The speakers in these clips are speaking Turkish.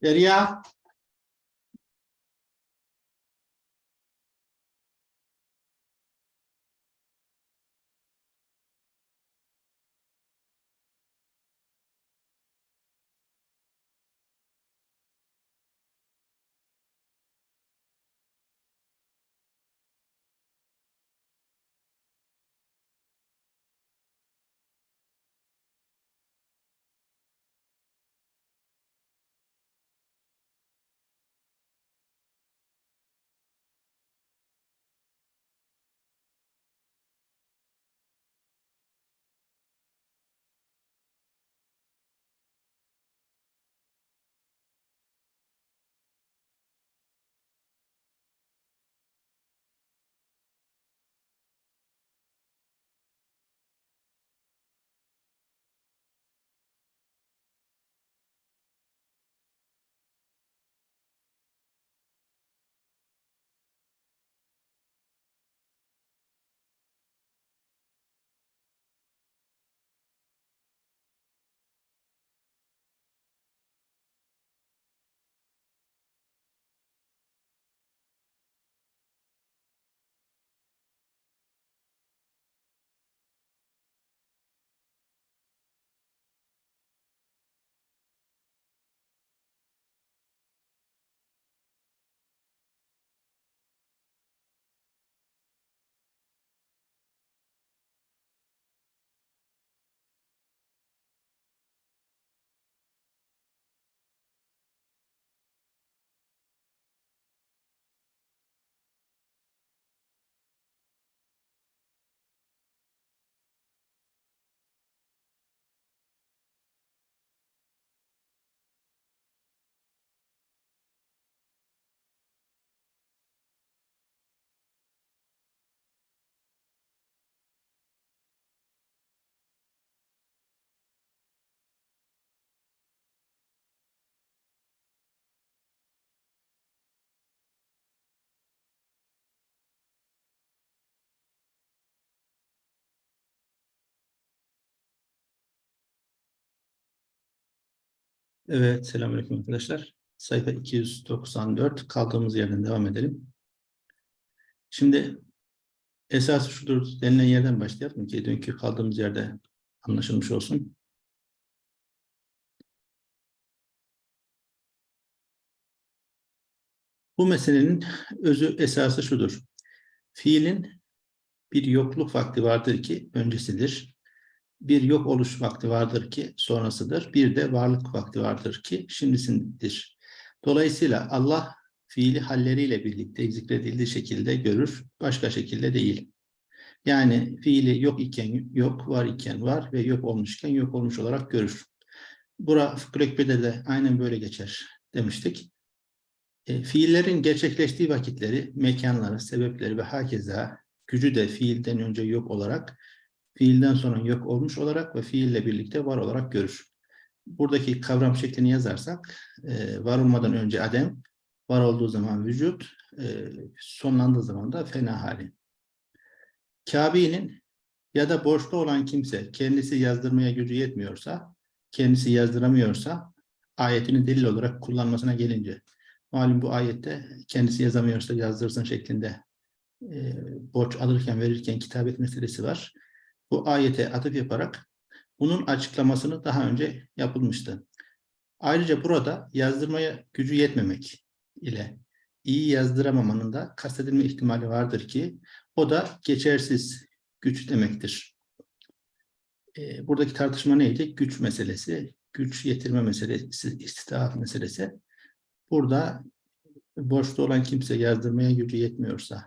sería Evet, selamünaleyküm arkadaşlar. Sayfa 294 kaldığımız yerden devam edelim. Şimdi esas şudur denilen yerden başlayalım ki dünkü kaldığımız yerde anlaşılmış olsun. Bu meselenin özü esası şudur. Fiilin bir yokluk vakti vardır ki öncesidir. Bir yok oluş vakti vardır ki sonrasıdır. Bir de varlık vakti vardır ki şimdisindir. Dolayısıyla Allah fiili halleriyle birlikte zikredildiği şekilde görür, başka şekilde değil. Yani fiili yok iken yok, var iken var ve yok olmuşken yok olmuş olarak görür. Bura Fıkıh Ekber'de de aynen böyle geçer demiştik. E, fiillerin gerçekleştiği vakitleri, mekanları, sebepleri ve hakeza gücü de fiilden önce yok olarak, fiilden sonra yok olmuş olarak ve fiille birlikte var olarak görür. Buradaki kavram şeklini yazarsak, e, var olmadan önce adem, var olduğu zaman vücut, e, sonlandığı zaman da fena hali. Kabe'nin ya da borçlu olan kimse kendisi yazdırmaya gücü yetmiyorsa, kendisi yazdıramıyorsa ayetini delil olarak kullanmasına gelince, malum bu ayette kendisi yazamıyorsa yazdırsın şeklinde e, borç alırken verirken kitabet meselesi var. Bu ayete atıf yaparak bunun açıklamasını daha önce yapılmıştı. Ayrıca burada yazdırmaya gücü yetmemek ile iyi yazdıramamanın da kastedilme ihtimali vardır ki o da geçersiz güç demektir. E, buradaki tartışma neydi? Güç meselesi, güç yetirme meselesi, istitaat meselesi. Burada borçlu olan kimse yazdırmaya gücü yetmiyorsa,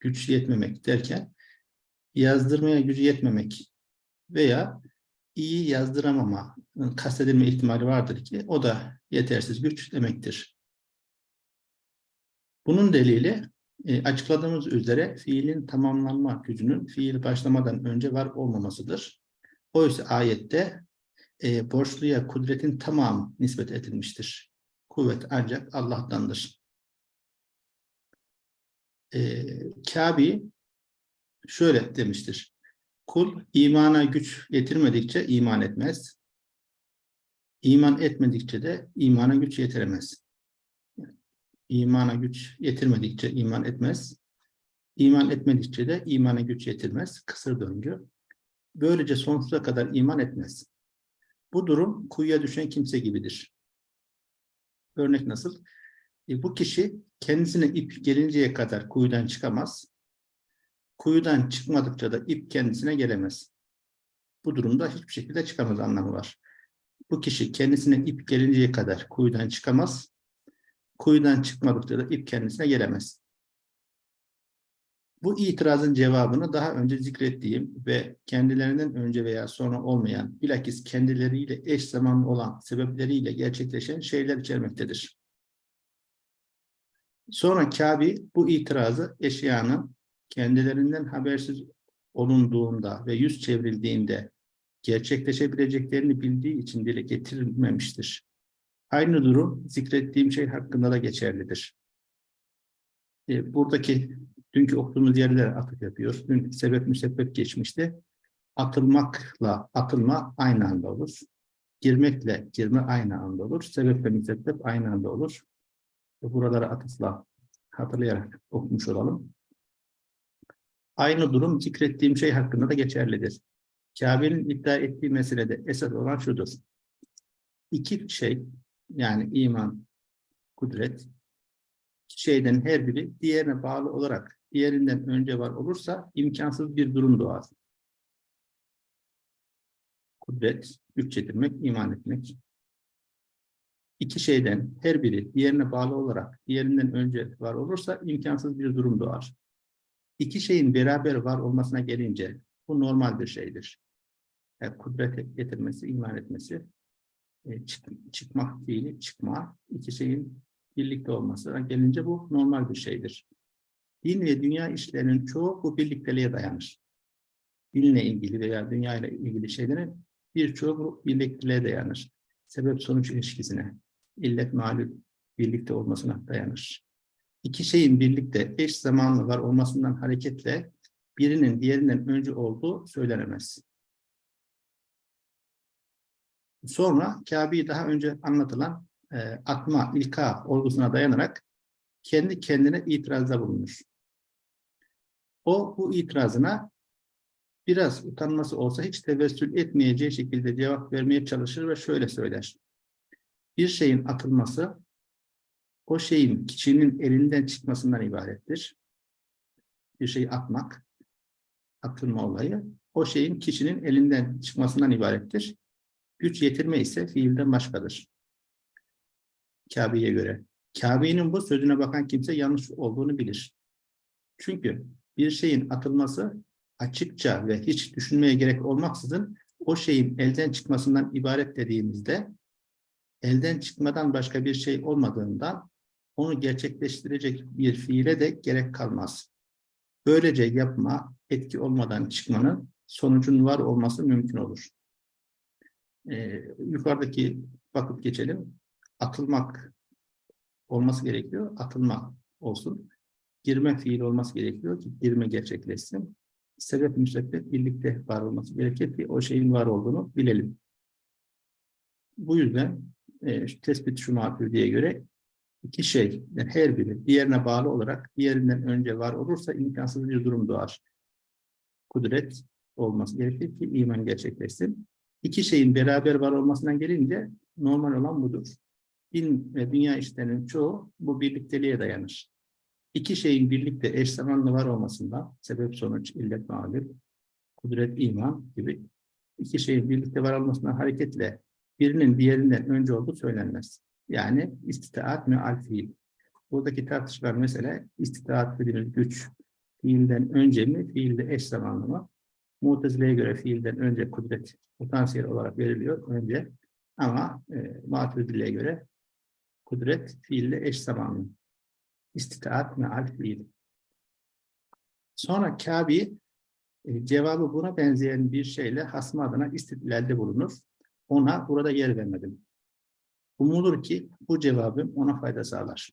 güç yetmemek derken yazdırmaya gücü yetmemek veya iyi yazdıramama kastedilme ihtimali vardır ki o da yetersiz güç demektir. Bunun delili e, açıkladığımız üzere fiilin tamamlanma gücünün fiil başlamadan önce var olmamasıdır. Oysa ayette e, borçluya kudretin tamamı nispet edilmiştir. Kuvvet ancak Allah'tandır. E, Kabi şöyle demiştir. Kul imana güç getirmedikçe iman etmez. İman etmedikçe de imana güç yetiremez. İmana güç yetirmedikçe iman etmez. İman etmedikçe de imana güç yetirmez. Kısır döngü. Böylece sonsuza kadar iman etmez. Bu durum kuyuya düşen kimse gibidir. Örnek nasıl? E, bu kişi kendisine ip gelinceye kadar kuyudan çıkamaz. Kuyudan çıkmadıkça da ip kendisine gelemez. Bu durumda hiçbir şekilde çıkamaz anlamı var. Bu kişi kendisine ip gelinceye kadar kuyudan çıkamaz. Kuyudan çıkmadıkça da ip kendisine gelemez. Bu itirazın cevabını daha önce zikrettiğim ve kendilerinden önce veya sonra olmayan, bilakis kendileriyle eş zamanlı olan sebepleriyle gerçekleşen şeyler içermektedir. Sonra Kabi bu itirazı eşyanın kendilerinden habersiz olunduğunda ve yüz çevrildiğinde gerçekleşebileceklerini bildiği için dile getirilmemiştir. Aynı durum zikrettiğim şey hakkında da geçerlidir. E, buradaki dünkü okuduğumuz yerlere atıf yapıyoruz. Dün sebep müsebbep geçmişti. Atılmakla atılma aynı anda olur. Girmekle girme aynı anda olur. Sebep ve müsebbep aynı anda olur. Buralara atıfla hatırlayarak okumuş olalım. Aynı durum zikrettiğim şey hakkında da geçerlidir. Kabe'nin iddia ettiği meselede esas olan şudur. İki şey, yani iman, kudret, şeyden her biri diğerine bağlı olarak diğerinden önce var olursa imkansız bir durum doğar. Kudret, güç yetirmek, iman etmek. İki şeyden her biri diğerine bağlı olarak diğerinden önce var olursa imkansız bir durum doğar. İki şeyin beraber var olmasına gelince bu normal bir şeydir. Yani kudret getirmesi, iman etmesi, e, çık, çıkmak değil, çıkma, iki şeyin birlikte olmasına gelince bu normal bir şeydir. Din ve dünya işlerinin çoğu bu birlikteliğe dayanır. Dinle ilgili veya dünya ile ilgili şeylerin birçoğu bu birlikteliğe dayanır. Sebep-sonuç ilişkisine, illet malul birlikte olmasına dayanır. İki şeyin birlikte eş zamanlı var olmasından hareketle birinin diğerinden önce olduğu söylenemez. Sonra Kabe'yi daha önce anlatılan e, atma, ilka olgusuna dayanarak kendi kendine itirazda bulunmuş. O bu itirazına biraz utanması olsa hiç tevessül etmeyeceği şekilde cevap vermeye çalışır ve şöyle söyler. Bir şeyin atılması o şeyin kişinin elinden çıkmasından ibarettir. Bir şeyi atmak, atılma olayı o şeyin kişinin elinden çıkmasından ibarettir. Güç yetirme ise fiilden başkadır. Kabe'ye göre. Kabe'nin bu sözüne bakan kimse yanlış olduğunu bilir. Çünkü bir şeyin atılması açıkça ve hiç düşünmeye gerek olmaksızın o şeyin elden çıkmasından ibaret dediğimizde elden çıkmadan başka bir şey olmadığından onu gerçekleştirecek bir fiile de gerek kalmaz. Böylece yapma, etki olmadan çıkmanın sonucun var olması mümkün olur. Ee, yukarıdaki bakıp geçelim. Atılmak olması gerekiyor. Atılma olsun. Girme fiil olması gerekiyor ki girme gerçekleşsin. Sebep müsebbet birlikte var olması gerekir ki o şeyin var olduğunu bilelim. Bu yüzden e, tespit şu diye göre iki şey, yani her biri diğerine bağlı olarak diğerinden önce var olursa imkansız bir durum doğar. Kudret olması gerekir ki iman gerçekleşsin. İki şeyin beraber var olmasından gelince normal olan budur. Din ve dünya işlerinin çoğu bu birlikteliğe dayanır. İki şeyin birlikte eş zamanlı var olmasından sebep sonuç, illet mağlup, kudret, iman gibi iki şeyin birlikte var olmasından hareketle birinin diğerinden önce olduğu söylenmez. Yani istitaat meal fiil. Buradaki tartışmalar mesela istitaat dediğimiz güç fiilden önce mi, fiilde eş zamanlı mı? Mutezile'ye göre fiilden önce kudret potansiyel olarak veriliyor önce ama e, Mutezile'ye göre kudret fiille eş zamanlı. İstitaat meal fiil. Sonra Kabi e, cevabı buna benzeyen bir şeyle hasmı adına istidlalde bulunur. Ona burada yer vermedim. Umulur ki bu cevabım ona fayda sağlar.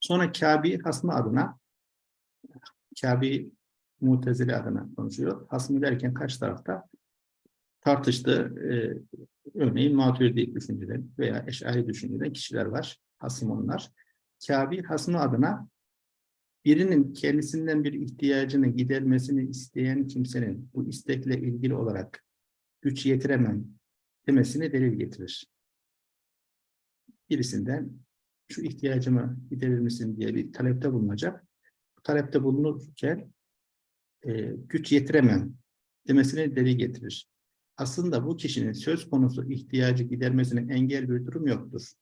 Sonra Kabi hasmı adına Kabi Mutezile adına konuşuyor. Hasmı derken kaç tarafta? tartıştığı e, örneğin Maturidi düşünceden veya Eş'ari düşünceden kişiler var. Hasım onlar. Kabi hasmı adına birinin kendisinden bir ihtiyacını gidermesini isteyen kimsenin bu istekle ilgili olarak güç yetiremem demesini delil getirir. Birisinden şu ihtiyacımı giderir misin diye bir talepte bulunacak. Bu talepte bulunurken e, güç yetiremem demesini delil getirir. Aslında bu kişinin söz konusu ihtiyacı gidermesine engel bir durum yoktur.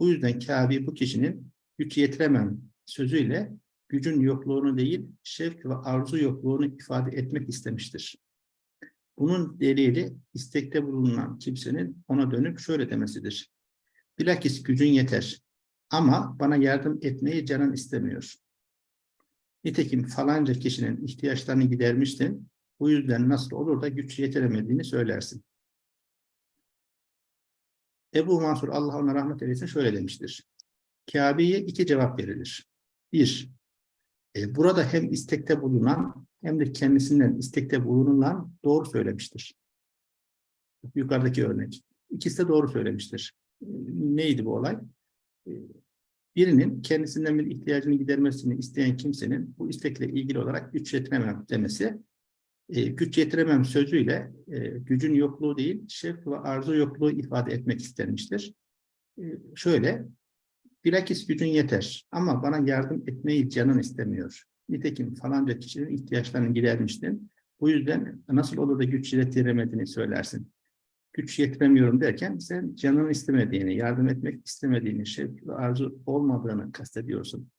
Bu yüzden Kabe bu kişinin güç yetiremem sözüyle gücün yokluğunu değil, şevk ve arzu yokluğunu ifade etmek istemiştir. Bunun delili istekte bulunan kimsenin ona dönüp şöyle demesidir. Bilakis gücün yeter ama bana yardım etmeyi canın istemiyor. Nitekim falanca kişinin ihtiyaçlarını gidermiştin, bu yüzden nasıl olur da güç yetiremediğini söylersin. Ebu Mansur Allah ona rahmet eylesin şöyle demiştir. Kabe'ye iki cevap verilir. Bir, e, burada hem istekte bulunan hem de kendisinden istekte bulunulan doğru söylemiştir. Yukarıdaki örnek. İkisi de doğru söylemiştir. E, neydi bu olay? E, birinin kendisinden bir ihtiyacını gidermesini isteyen kimsenin bu istekle ilgili olarak güç yetiremem demesi, e, güç yetiremem sözüyle e, gücün yokluğu değil, şevk ve arzu yokluğu ifade etmek istenmiştir. E, şöyle, bilakis gücün yeter ama bana yardım etmeyi canın istemiyor. Nitekim falanca kişinin ihtiyaçlarını gidermiştin. Bu yüzden nasıl olur da güç yetiremediğini söylersin. Güç yetiremiyorum derken sen canın istemediğini, yardım etmek istemediğini, şevk arzu olmadığını kastediyorsun.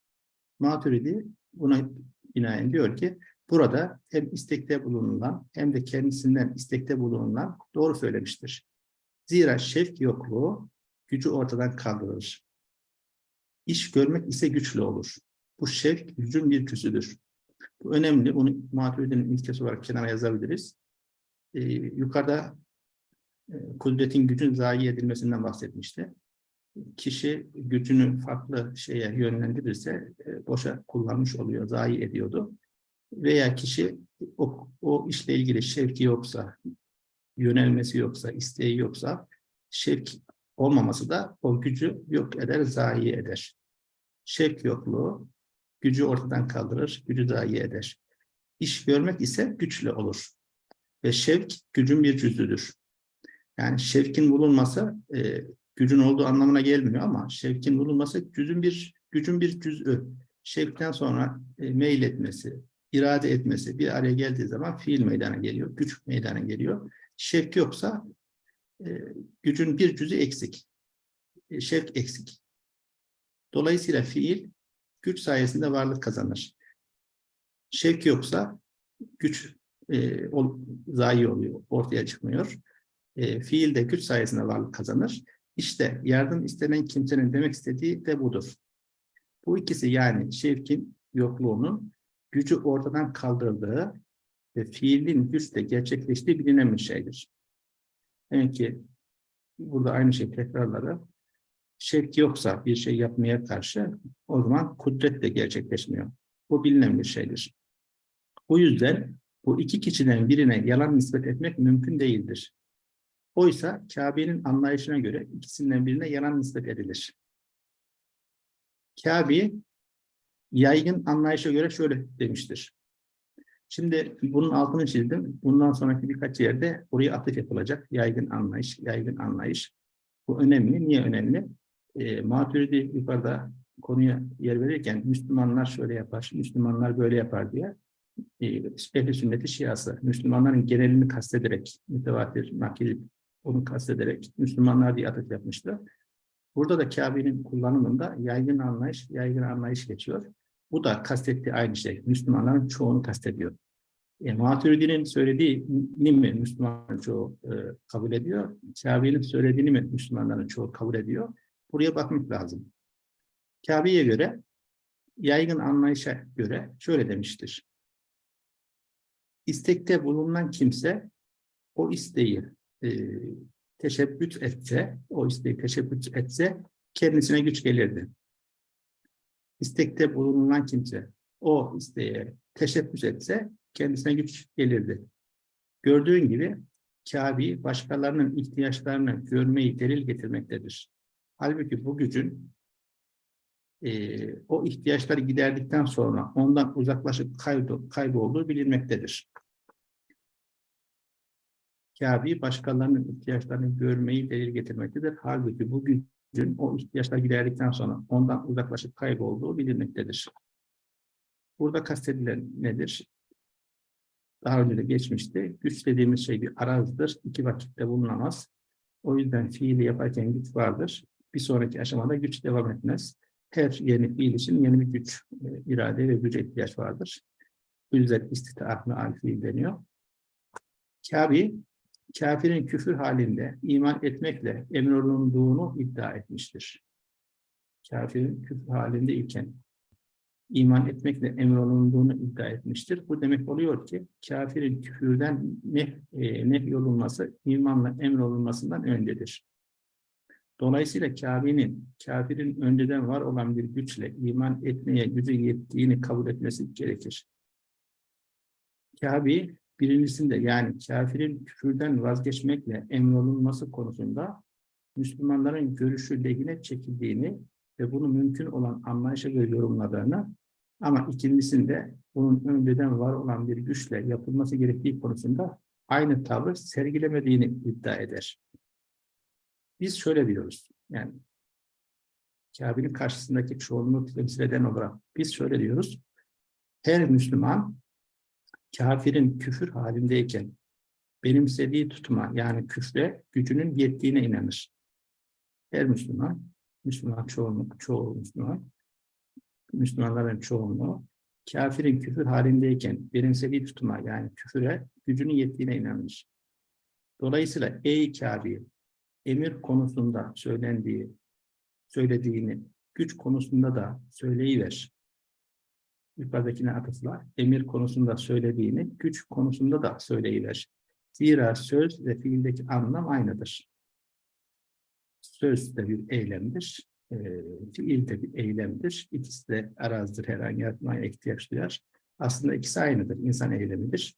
Maturidi buna binaen diyor ki burada hem istekte bulunulan hem de kendisinden istekte bulunulan doğru söylemiştir. Zira şevk yokluğu gücü ortadan kaldırır. İş görmek ise güçlü olur. Bu şevk gücün bir küsüdür. Bu önemli. Bunu Maturidi'nin ilkesi olarak kenara yazabiliriz. Ee, yukarıda e, kudretin gücün zayi edilmesinden bahsetmişti. Kişi gücünü farklı şeye yönlendirirse e, boşa kullanmış oluyor, zayi ediyordu. Veya kişi o, o işle ilgili şevki yoksa, yönelmesi yoksa, isteği yoksa, şevk olmaması da o gücü yok eder, zayi eder. Şevk yokluğu gücü ortadan kaldırır, gücü zayi eder. İş görmek ise güçlü olur. Ve şevk gücün bir cüzüdür. Yani şevkin bulunması e, gücün olduğu anlamına gelmiyor ama şevkin bulunması gücün bir gücün bir cüz'ü. Şevkten sonra e, meyletmesi, irade etmesi bir araya geldiği zaman fiil meydana geliyor, güç meydana geliyor. Şevk yoksa e, gücün bir cüzü eksik. E, şevk eksik. Dolayısıyla fiil güç sayesinde varlık kazanır. Şevk yoksa güç e, zayi oluyor, ortaya çıkmıyor. E, fiil de güç sayesinde varlık kazanır. İşte yardım istenen kimsenin demek istediği de budur. Bu ikisi yani şevkin yokluğunun gücü ortadan kaldırdığı ve fiilin güçle gerçekleştiği bilinen bir şeydir. Demek ki burada aynı şey tekrarları şevk yoksa bir şey yapmaya karşı o zaman kudret de gerçekleşmiyor. Bu bilinen bir şeydir. Bu yüzden bu iki kişiden birine yalan nispet etmek mümkün değildir. Oysa Kabe'nin anlayışına göre ikisinden birine yalan nispet edilir. Kabe yaygın anlayışa göre şöyle demiştir. Şimdi bunun altını çizdim. Bundan sonraki birkaç yerde oraya atıf yapılacak. Yaygın anlayış, yaygın anlayış. Bu önemli. Niye önemli? E, Maturidi yukarıda konuya yer verirken Müslümanlar şöyle yapar, Müslümanlar böyle yapar diye e, ehli sünneti şiası, Müslümanların genelini kastederek, mütevatir, nakil, onu kastederek Müslümanlar diye atıf yapmıştı. Burada da Kabe'nin kullanımında yaygın anlayış, yaygın anlayış geçiyor. Bu da kastettiği aynı şey. Müslümanların çoğunu kastediyor. E, Maturidi'nin söylediğini mi Müslümanların çoğu e, kabul ediyor? Kabe'nin söylediğini mi Müslümanların çoğu kabul ediyor? Buraya bakmak lazım. Kabe'ye göre, yaygın anlayışa göre şöyle demiştir. İstekte bulunan kimse o isteği e, teşebbüt etse, o isteği teşebbüt etse kendisine güç gelirdi. İstekte bulunan kimse o isteğe teşebbüs etse kendisine güç gelirdi. Gördüğün gibi Kabi başkalarının ihtiyaçlarını görmeyi delil getirmektedir. Halbuki bu gücün e, o ihtiyaçları giderdikten sonra ondan uzaklaşıp kaybo, kaybolduğu bilinmektedir. Kabi başkalarının ihtiyaçlarını görmeyi delil getirmektedir. Halbuki bu gücün o ihtiyaçlar giderdikten sonra ondan uzaklaşıp kaybolduğu bilinmektedir. Burada kastedilen nedir? Daha önce de geçmişti. Güç dediğimiz şey bir arazdır. İki vakitte bulunamaz. O yüzden fiili yaparken güç vardır. Bir sonraki aşamada güç devam etmez. Her yeni fiil için yeni bir güç, e, irade ve güce ihtiyaç vardır. Bu yüzden istitaat meal fiil deniyor. Kabi, kafirin küfür halinde iman etmekle emrolunduğunu iddia etmiştir. Kafirin küfür halinde iken iman etmekle emrolunduğunu iddia etmiştir. Bu demek oluyor ki kafirin küfürden ne e, nehyolunması imanla emrolunmasından öncedir. Dolayısıyla kafirinin, kafirin önceden var olan bir güçle iman etmeye gücü yettiğini kabul etmesi gerekir. Kabi birincisinde yani kafirin küfürden vazgeçmekle emrolunması konusunda Müslümanların görüşü lehine çekildiğini ve bunu mümkün olan anlayışa göre yorumladığını ama ikincisinde bunun önceden var olan bir güçle yapılması gerektiği konusunda aynı tavır sergilemediğini iddia eder. Biz şöyle diyoruz, yani Kabe'nin karşısındaki çoğunluğu temsil eden olarak biz şöyle diyoruz, her Müslüman kafirin küfür halindeyken benimsediği tutuma yani küfre gücünün yettiğine inanır. Her Müslüman, Müslüman çoğunluk, çoğu Müslüman, Müslümanların çoğunluğu kafirin küfür halindeyken benimsediği tutuma yani küfüre gücünün yettiğine inanır. Dolayısıyla ey kafir emir konusunda söylendiği, söylediğini güç konusunda da söyleyiver. Yukarıdakine atıfla emir konusunda söylediğini güç konusunda da söyleyiver. Zira söz ve fiildeki anlam aynıdır. Söz de bir eylemdir, e, fiil de bir eylemdir. İkisi de arazidir, herhangi yapmaya ihtiyaç duyar. Aslında ikisi aynıdır, insan eylemidir.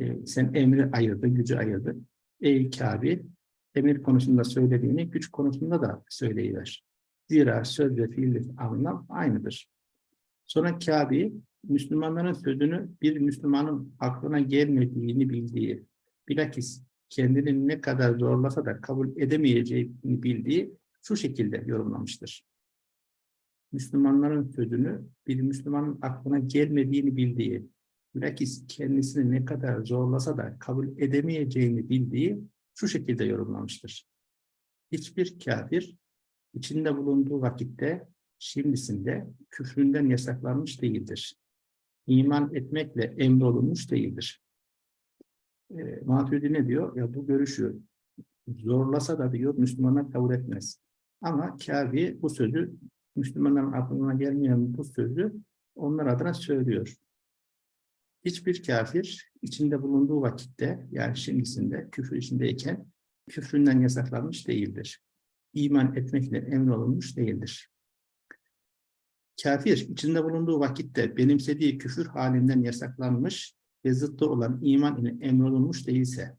E, sen emri ayırdın, gücü ayırdın. Ey Kabil, emir konusunda söylediğini güç konusunda da söyleyiver. Zira söz ve fiil anlam aynıdır. Sonra Kabe, Müslümanların sözünü bir Müslümanın aklına gelmediğini bildiği, bilakis kendini ne kadar zorlasa da kabul edemeyeceğini bildiği şu şekilde yorumlamıştır. Müslümanların sözünü bir Müslümanın aklına gelmediğini bildiği, bilakis kendisini ne kadar zorlasa da kabul edemeyeceğini bildiği şu şekilde yorumlamıştır. Hiçbir kafir içinde bulunduğu vakitte şimdisinde küfründen yasaklanmış değildir. İman etmekle emrolunmuş değildir. E, Maturidi ne diyor? Ya bu görüşü zorlasa da diyor Müslümanlar kabul etmez. Ama Kabe bu sözü Müslümanların aklına gelmeyen bu sözü onlar adına söylüyor. Hiçbir kafir içinde bulunduğu vakitte yani şimdisinde küfür içindeyken küfründen yasaklanmış değildir. İman etmekle emrolunmuş değildir. Kafir içinde bulunduğu vakitte benimsediği küfür halinden yasaklanmış ve zıttı olan iman ile emrolunmuş değilse,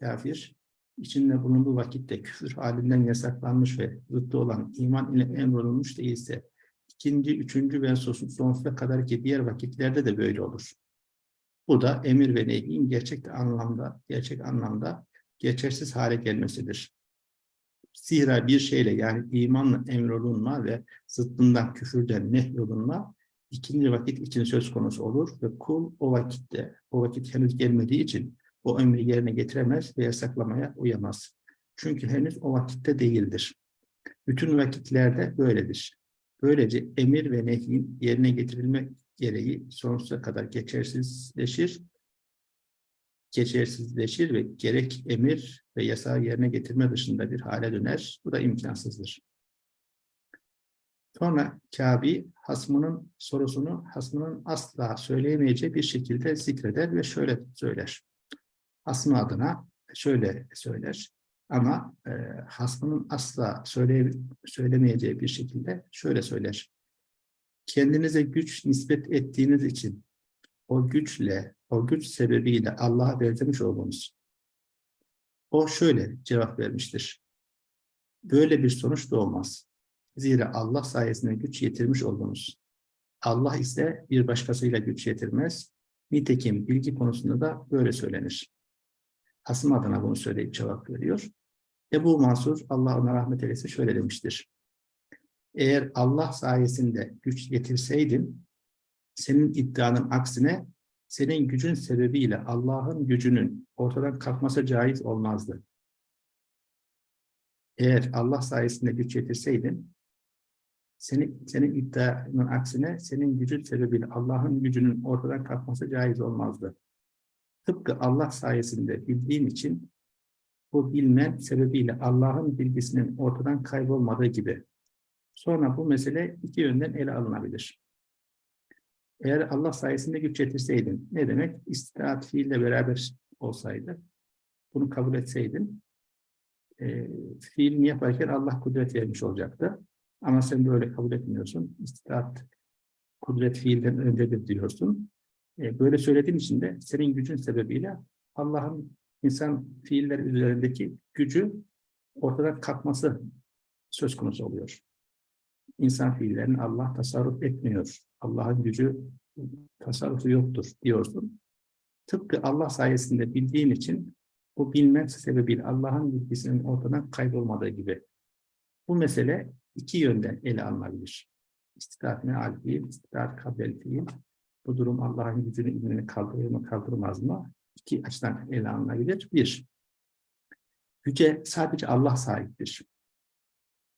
kafir içinde bulunduğu vakitte küfür halinden yasaklanmış ve zıttı olan iman ile emrolunmuş değilse, ikinci, üçüncü ve sonsuza kadar ki diğer vakitlerde de böyle olur. Bu da emir ve nehyin gerçek anlamda, gerçek anlamda geçersiz hale gelmesidir. Zira bir şeyle yani imanla emrolunma ve zıttından küfürden nehyolunma ikinci vakit için söz konusu olur ve kul o vakitte, o vakit henüz gelmediği için o emri yerine getiremez ve yasaklamaya uyamaz. Çünkü henüz o vakitte değildir. Bütün vakitlerde böyledir. Böylece emir ve nehyin yerine getirilmek gereği sonsuza kadar geçersizleşir, geçersizleşir ve gerek emir ve yasağı yerine getirme dışında bir hale döner. Bu da imkansızdır. Sonra Kabi hasmının sorusunu hasmının asla söyleyemeyeceği bir şekilde zikreder ve şöyle söyler. Hasmı adına şöyle söyler. Ama e, hasmının asla söyle, söylemeyeceği bir şekilde şöyle söyler. Kendinize güç nispet ettiğiniz için o güçle, o güç sebebiyle Allah'a benzemiş olduğunuz O şöyle cevap vermiştir. Böyle bir sonuç doğmaz. Zira Allah sayesinde güç yetirmiş oldunuz. Allah ise bir başkasıyla güç yetirmez. Nitekim bilgi konusunda da böyle söylenir. Hasım adına bunu söyleyip cevap veriyor. Ebu Mansur, Allah ona rahmet eylesin şöyle demiştir. Eğer Allah sayesinde güç getirseydin, senin iddianın aksine senin gücün sebebiyle Allah'ın gücünün ortadan kalkması caiz olmazdı. Eğer Allah sayesinde güç yetirseydin, senin, senin iddianın aksine senin gücün sebebiyle Allah'ın gücünün ortadan kalkması caiz olmazdı. Tıpkı Allah sayesinde bildiğin için bu bilme sebebiyle Allah'ın bilgisinin ortadan kaybolmadığı gibi. Sonra bu mesele iki yönden ele alınabilir. Eğer Allah sayesinde güç yetirseydin, ne demek? İstirahat fiille beraber olsaydı, bunu kabul etseydin, e, fiilini yaparken Allah kudret vermiş olacaktı. Ama sen böyle kabul etmiyorsun. İstirahat kudret fiilden öncedir diyorsun. E, böyle söylediğin için de senin gücün sebebiyle Allah'ın insan fiiller üzerindeki gücü ortadan kalkması söz konusu oluyor. İnsan fiillerini Allah tasarruf etmiyor. Allah'ın gücü tasarrufu yoktur diyorsun. Tıpkı Allah sayesinde bildiğin için bu bilme sebebiyle Allah'ın bilgisinin ortadan kaybolmadığı gibi. Bu mesele iki yönden ele alınabilir. İstidat meal fiil, istidat kabel fiil. Bu durum Allah'ın gücünü ilmini kaldırır mı kaldırmaz mı? İki açıdan ele alınabilir. Bir, güce sadece Allah sahiptir.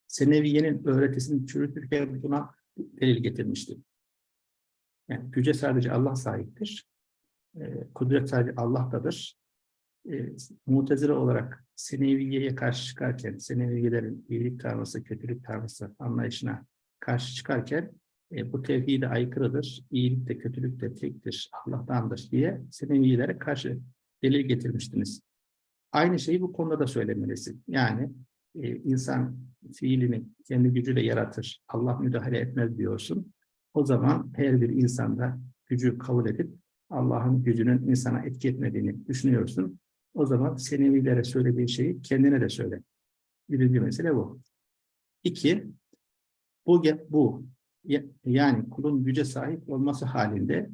Seneviye'nin öğretisini çürütürken buna delil getirmiştir. Yani güce sadece Allah sahiptir. E, kudret sadece Allah'tadır. E, mutezile olarak Seneviye'ye karşı çıkarken, Seneviyelerin iyilik tanrısı, kötülük tanrısı anlayışına karşı çıkarken e, bu tevhide aykırıdır, iyilik de kötülük de tektir, Allah'tandır diye Seneviyelere karşı delil getirmiştiniz. Aynı şeyi bu konuda da söylemelisin. Yani e, insan fiilini kendi gücüyle yaratır, Allah müdahale etmez diyorsun. O zaman her bir insanda gücü kabul edip Allah'ın gücünün insana etki etmediğini düşünüyorsun. O zaman senevilere söylediğin şeyi kendine de söyle. Birinci mesele bu. İki, bu, bu yani kulun güce sahip olması halinde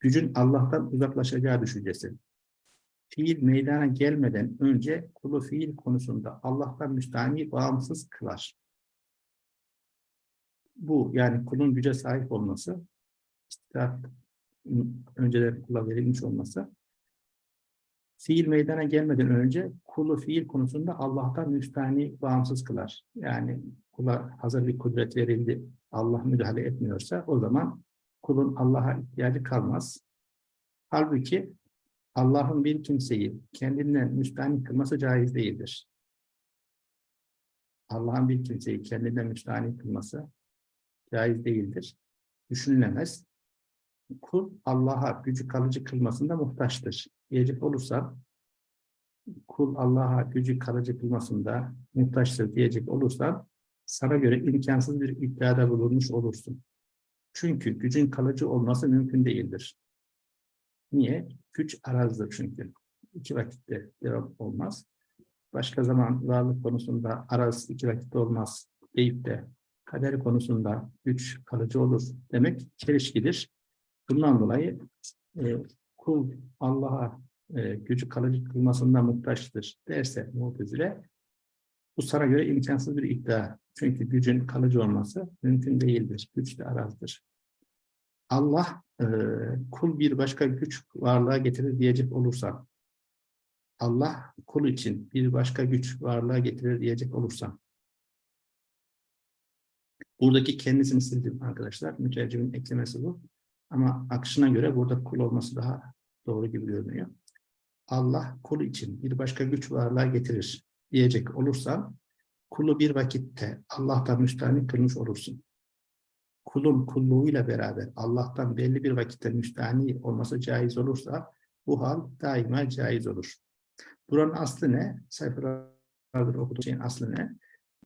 gücün Allah'tan uzaklaşacağı düşüncesi. Fiil meydana gelmeden önce kulu fiil konusunda Allah'tan müstahni bağımsız kılar. Bu yani kulun güce sahip olması, istidat önceden kula verilmiş olması, fiil meydana gelmeden önce kulu fiil konusunda Allah'tan müstahni bağımsız kılar. Yani kula hazır bir kudret verildi, Allah müdahale etmiyorsa o zaman kulun Allah'a ihtiyacı kalmaz. Halbuki Allah'ın bir kimseyi kendinden müstahni kılması caiz değildir. Allah'ın bir kimseyi kendinden müstahni kılması caiz değildir. Düşünülemez. Kul Allah'a gücü kalıcı kılmasında muhtaçtır. Diyecek olursa kul Allah'a gücü kalıcı kılmasında muhtaçtır diyecek olursa sana göre imkansız bir iddiada bulunmuş olursun. Çünkü gücün kalıcı olması mümkün değildir. Niye? Güç arazdır çünkü. İki vakitte devam olmaz. Başka zaman varlık konusunda araz iki vakitte olmaz deyip de kader konusunda güç kalıcı olur demek çelişkidir. Bundan dolayı e, kul Allah'a e, gücü kalıcı kılmasında muhtaçtır derse mutezile bu sana göre imkansız bir iddia. Çünkü gücün kalıcı olması mümkün değildir. Güç de arazdır. Allah e, kul bir başka güç varlığa getirir diyecek olursa, Allah kul için bir başka güç varlığa getirir diyecek olursa, buradaki kendisini sildim arkadaşlar. Mütercimin eklemesi bu. Ama akışına göre burada kul olması daha doğru gibi görünüyor. Allah kul için bir başka güç varlığa getirir diyecek olursa, kulu bir vakitte Allah'tan müstahni kılmış olursun kulun kulluğuyla beraber Allah'tan belli bir vakitte müstahni olması caiz olursa bu hal daima caiz olur. Buranın aslı ne? Sayfalardır okuduğum şeyin aslı ne?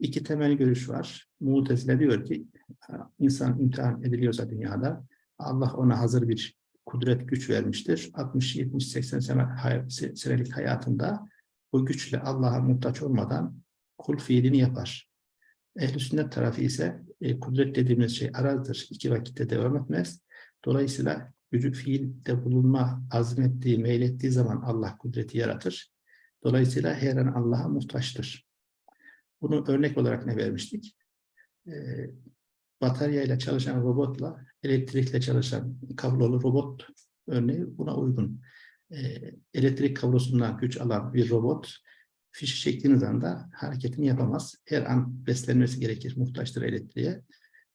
İki temel görüş var. Mu'tezile diyor ki insan imtihan ediliyorsa dünyada Allah ona hazır bir kudret güç vermiştir. 60, 70, 80 sene, senelik hayatında bu güçle Allah'a muhtaç olmadan kul fiilini yapar. Ehl-i sünnet tarafı ise e, kudret dediğimiz şey arazdır. iki vakitte devam etmez. Dolayısıyla gücü fiilde bulunma azmettiği, meylettiği zaman Allah kudreti yaratır. Dolayısıyla her an Allah'a muhtaçtır. Bunu örnek olarak ne vermiştik? E, bataryayla çalışan robotla elektrikle çalışan kablolu robot örneği buna uygun. E, elektrik kablosundan güç alan bir robot fişi çektiğiniz anda hareketini yapamaz. Her an beslenmesi gerekir, muhtaçtır elektriğe.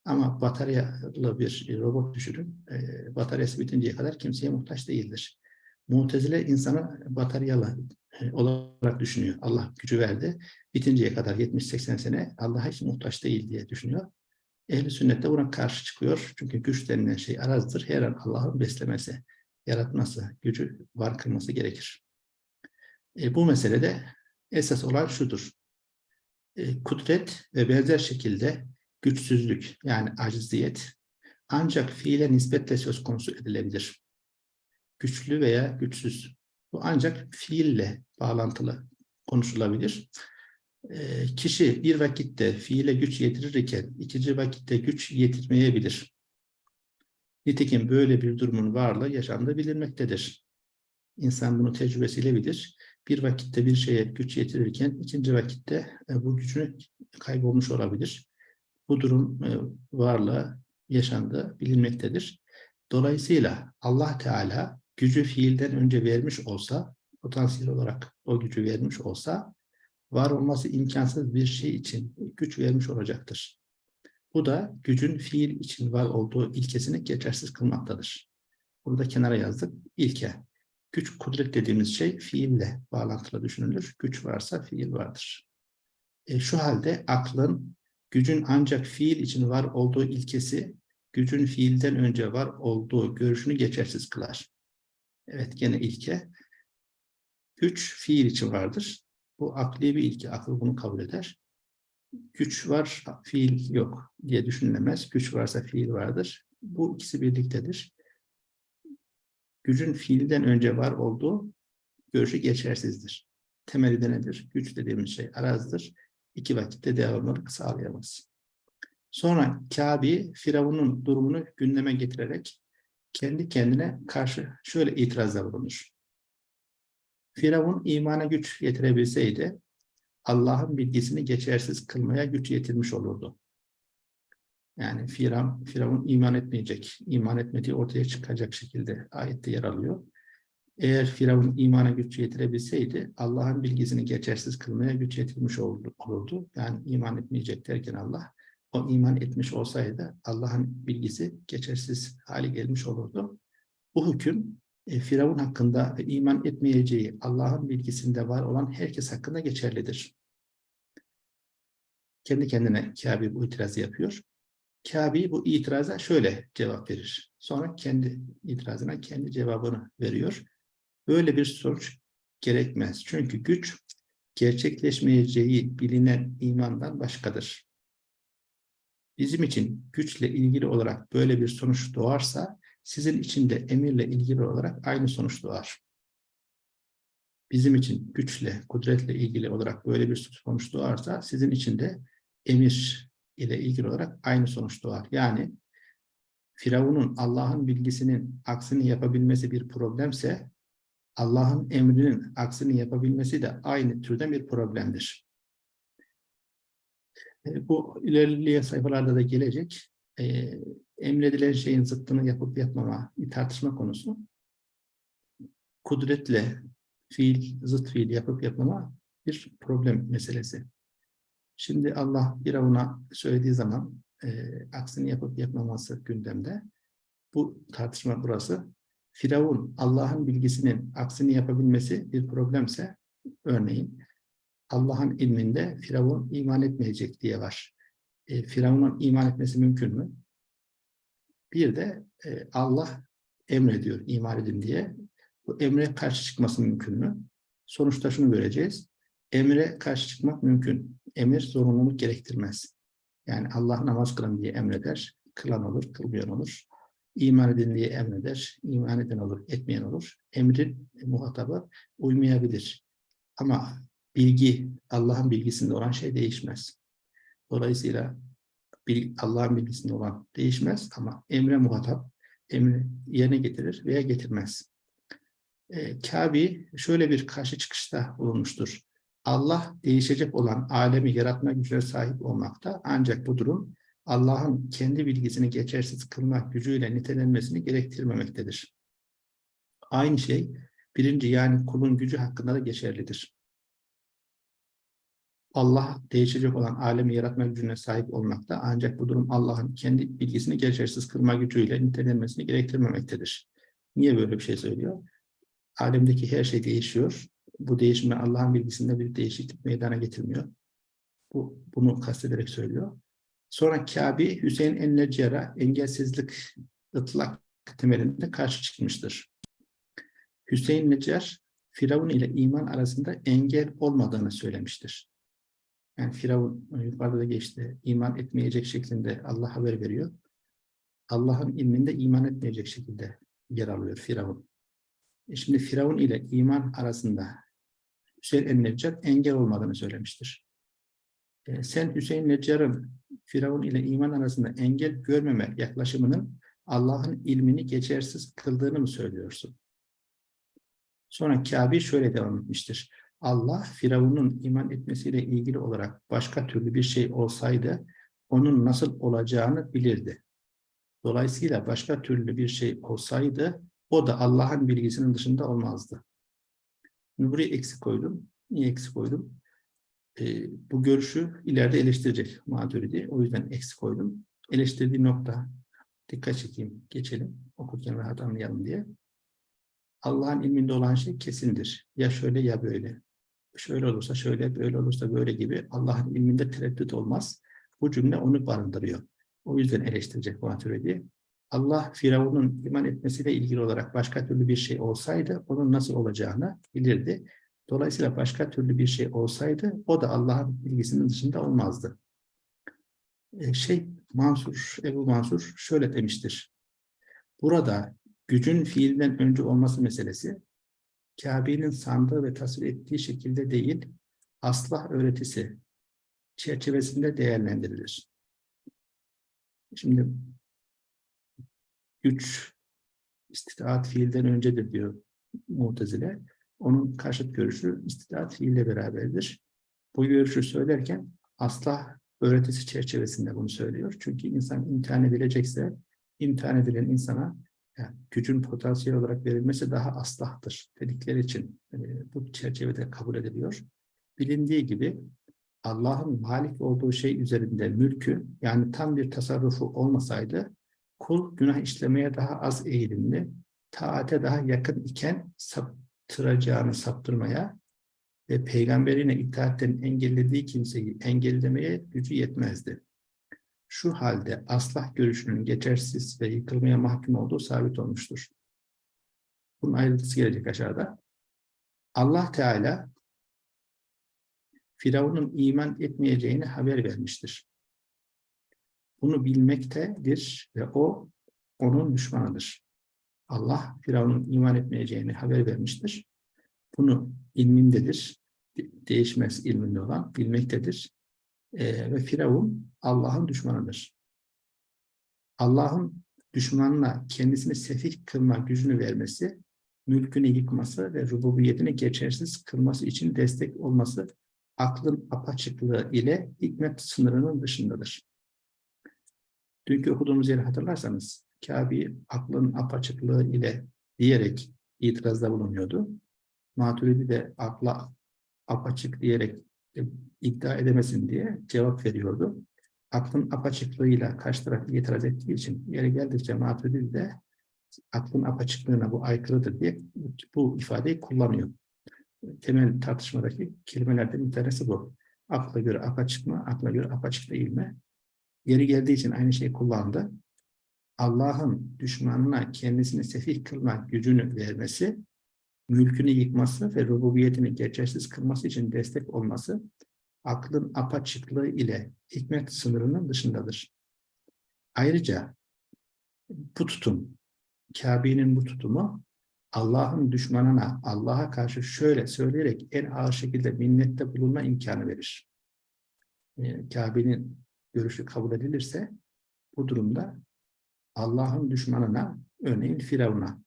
Ama bataryalı bir robot düşünün, e, bataryası bitinceye kadar kimseye muhtaç değildir. Mu'tezile insanı bataryalı e, olarak düşünüyor. Allah gücü verdi, bitinceye kadar 70-80 sene Allah'a hiç muhtaç değil diye düşünüyor. Ehli sünnet de buna karşı çıkıyor. Çünkü güç denilen şey arazdır. Her an Allah'ın beslemesi, yaratması, gücü var kılması gerekir. E, bu meselede esas olan şudur. E, kudret ve benzer şekilde güçsüzlük yani aciziyet ancak fiile nispetle söz konusu edilebilir. Güçlü veya güçsüz. Bu ancak fiille bağlantılı konuşulabilir. E, kişi bir vakitte fiile güç yetirirken ikinci vakitte güç yetirmeyebilir. Nitekim böyle bir durumun varlığı yaşamda bilinmektedir. İnsan bunu tecrübesiyle bilir bir vakitte bir şeye güç yetirirken ikinci vakitte e, bu gücünü kaybolmuş olabilir. Bu durum e, varlığı yaşandığı bilinmektedir. Dolayısıyla Allah Teala gücü fiilden önce vermiş olsa, potansiyel olarak o gücü vermiş olsa, var olması imkansız bir şey için güç vermiş olacaktır. Bu da gücün fiil için var olduğu ilkesini geçersiz kılmaktadır. Burada kenara yazdık. İlke. Güç, kudret dediğimiz şey fiille bağlantılı düşünülür. Güç varsa fiil vardır. E, şu halde aklın gücün ancak fiil için var olduğu ilkesi, gücün fiilden önce var olduğu görüşünü geçersiz kılar. Evet gene ilke. Güç fiil için vardır. Bu akli bir ilke. Akıl bunu kabul eder. Güç var, fiil yok diye düşünülemez. Güç varsa fiil vardır. Bu ikisi birliktedir gücün fiilden önce var olduğu görüşü geçersizdir. Temeli de nedir? Güç dediğimiz şey arazdır. İki vakitte devamlılık sağlayamaz. Sonra Kabe, Firavun'un durumunu gündeme getirerek kendi kendine karşı şöyle itirazda bulunur. Firavun imana güç yetirebilseydi, Allah'ın bilgisini geçersiz kılmaya güç yetirmiş olurdu. Yani Firavun, Firavun iman etmeyecek, iman etmediği ortaya çıkacak şekilde ayette yer alıyor. Eğer Firavun imana güç yetirebilseydi Allah'ın bilgisini geçersiz kılmaya güç yetirmiş olurdu. Yani iman etmeyecek derken Allah o iman etmiş olsaydı Allah'ın bilgisi geçersiz hale gelmiş olurdu. Bu hüküm e, Firavun hakkında iman etmeyeceği Allah'ın bilgisinde var olan herkes hakkında geçerlidir. Kendi kendine Kabe bu itirazı yapıyor. Kabe bu itiraza şöyle cevap verir. Sonra kendi itirazına kendi cevabını veriyor. Böyle bir sonuç gerekmez. Çünkü güç gerçekleşmeyeceği bilinen imandan başkadır. Bizim için güçle ilgili olarak böyle bir sonuç doğarsa sizin için de emirle ilgili olarak aynı sonuç doğar. Bizim için güçle, kudretle ilgili olarak böyle bir sonuç doğarsa sizin için de emir ile ilgili olarak aynı sonuç doğar. Yani Firavun'un Allah'ın bilgisinin aksini yapabilmesi bir problemse Allah'ın emrinin aksini yapabilmesi de aynı türden bir problemdir. E, bu ilerleyen sayfalarda da gelecek. E, emredilen şeyin zıttını yapıp yapmama tartışma konusu. Kudretle fiil, zıt fiil yapıp yapmama bir problem meselesi. Şimdi Allah Firavun'a söylediği zaman e, aksini yapıp yapmaması gündemde. Bu tartışma burası. Firavun Allah'ın bilgisinin aksini yapabilmesi bir problemse örneğin Allah'ın ilminde Firavun iman etmeyecek diye var. E, Firavun'un iman etmesi mümkün mü? Bir de e, Allah emrediyor iman edin diye. Bu emre karşı çıkması mümkün mü? Sonuçta şunu göreceğiz. Emre karşı çıkmak mümkün emir zorunluluk gerektirmez. Yani Allah namaz kılın diye emreder, kılan olur, kılmayan olur. İman edin diye emreder, iman eden olur, etmeyen olur. Emrin muhatabı uymayabilir. Ama bilgi, Allah'ın bilgisinde olan şey değişmez. Dolayısıyla Allah'ın bilgisinde olan değişmez ama emre muhatap, emri yerine getirir veya getirmez. E, Kabi şöyle bir karşı çıkışta bulunmuştur. Allah değişecek olan alemi yaratma gücüne sahip olmakta ancak bu durum Allah'ın kendi bilgisini geçersiz kılmak gücüyle nitelenmesini gerektirmemektedir. Aynı şey birinci yani kulun gücü hakkında da geçerlidir. Allah değişecek olan alemi yaratma gücüne sahip olmakta ancak bu durum Allah'ın kendi bilgisini geçersiz kılma gücüyle nitelenmesini gerektirmemektedir. Niye böyle bir şey söylüyor? Alemdeki her şey değişiyor. Bu değişme Allah'ın bilgisinde bir değişiklik meydana getirmiyor. Bu, bunu kastederek söylüyor. Sonra Kabe Hüseyin el-Neccar'a engelsizlik ıtlak temelinde karşı çıkmıştır. Hüseyin Neccar, Firavun ile iman arasında engel olmadığını söylemiştir. Yani Firavun yukarıda da geçti, iman etmeyecek şeklinde Allah haber veriyor. Allah'ın ilminde iman etmeyecek şekilde yer alıyor Firavun. E şimdi Firavun ile iman arasında Hüseyin el-Neccar engel olmadığını söylemiştir. E, sen Hüseyin Neccar'ın Firavun ile iman arasında engel görmeme yaklaşımının Allah'ın ilmini geçersiz kıldığını mı söylüyorsun? Sonra Kabe şöyle devam etmiştir. Allah Firavun'un iman etmesiyle ilgili olarak başka türlü bir şey olsaydı onun nasıl olacağını bilirdi. Dolayısıyla başka türlü bir şey olsaydı o da Allah'ın bilgisinin dışında olmazdı. Şimdi buraya eksik koydum. Niye eksik koydum? Ee, bu görüşü ileride eleştirecek Maturidi. O yüzden eksik koydum. Eleştirdiği nokta dikkat çekeyim, geçelim. Okurken rahat anlayalım diye. Allah'ın ilminde olan şey kesindir. Ya şöyle ya böyle. Şöyle olursa şöyle, böyle olursa böyle gibi Allah'ın ilminde tereddüt olmaz. Bu cümle onu barındırıyor. O yüzden eleştirecek Maturidi. Allah Firavun'un iman etmesiyle ilgili olarak başka türlü bir şey olsaydı onun nasıl olacağını bilirdi. Dolayısıyla başka türlü bir şey olsaydı o da Allah'ın bilgisinin dışında olmazdı. Ee, şey Mansur, Ebu Mansur şöyle demiştir. Burada gücün fiilden önce olması meselesi Kabe'nin sandığı ve tasvir ettiği şekilde değil, aslah öğretisi çerçevesinde değerlendirilir. Şimdi güç istidaat fiilden öncedir diyor Mu'tezile. Onun karşıt görüşü istidaat fiille beraberdir. Bu görüşü söylerken asla öğretisi çerçevesinde bunu söylüyor. Çünkü insan imtihan edilecekse imtihan edilen insana yani gücün potansiyel olarak verilmesi daha aslahtır dedikleri için e, bu çerçevede kabul ediliyor. Bilindiği gibi Allah'ın malik olduğu şey üzerinde mülkü yani tam bir tasarrufu olmasaydı kul günah işlemeye daha az eğilimli, taate daha yakın iken saptıracağını saptırmaya ve peygamberine itaatten engellediği kimseyi engellemeye gücü yetmezdi. Şu halde aslah görüşünün geçersiz ve yıkılmaya mahkum olduğu sabit olmuştur. Bunun ayrıntısı gelecek aşağıda. Allah Teala Firavun'un iman etmeyeceğini haber vermiştir. Bunu bilmektedir ve o onun düşmanıdır. Allah Firavun'un iman etmeyeceğini haber vermiştir. Bunu ilmindedir. Değişmez ilminde olan bilmektedir. Ee, ve Firavun Allah'ın düşmanıdır. Allah'ın düşmanına kendisini sefih kılma gücünü vermesi, mülkünü yıkması ve rububiyetini geçersiz kılması için destek olması aklın apaçıklığı ile hikmet sınırının dışındadır. Dünkü okuduğumuz yeri hatırlarsanız Kabe aklın apaçıklığı ile diyerek itirazda bulunuyordu. Maturidi de akla apaçık diyerek e, iddia edemesin diye cevap veriyordu. Aklın apaçıklığıyla karşı taraf itiraz ettiği için yeri geldikçe Maturidi de aklın apaçıklığına bu aykırıdır diye bu ifadeyi kullanıyor. Temel tartışmadaki kelimelerden bir tanesi bu. Akla göre apaçık mı, akla göre apaçık değil mi? Yeri geldiği için aynı şeyi kullandı. Allah'ın düşmanına kendisini sefih kılma gücünü vermesi, mülkünü yıkması ve rububiyetini geçersiz kılması için destek olması, aklın apaçıklığı ile hikmet sınırının dışındadır. Ayrıca bu tutum, Kabe'nin bu tutumu, Allah'ın düşmanına Allah'a karşı şöyle söyleyerek en ağır şekilde minnette bulunma imkanı verir. E, Kabe'nin görüşü kabul edilirse bu durumda Allah'ın düşmanına örneğin Firavun'a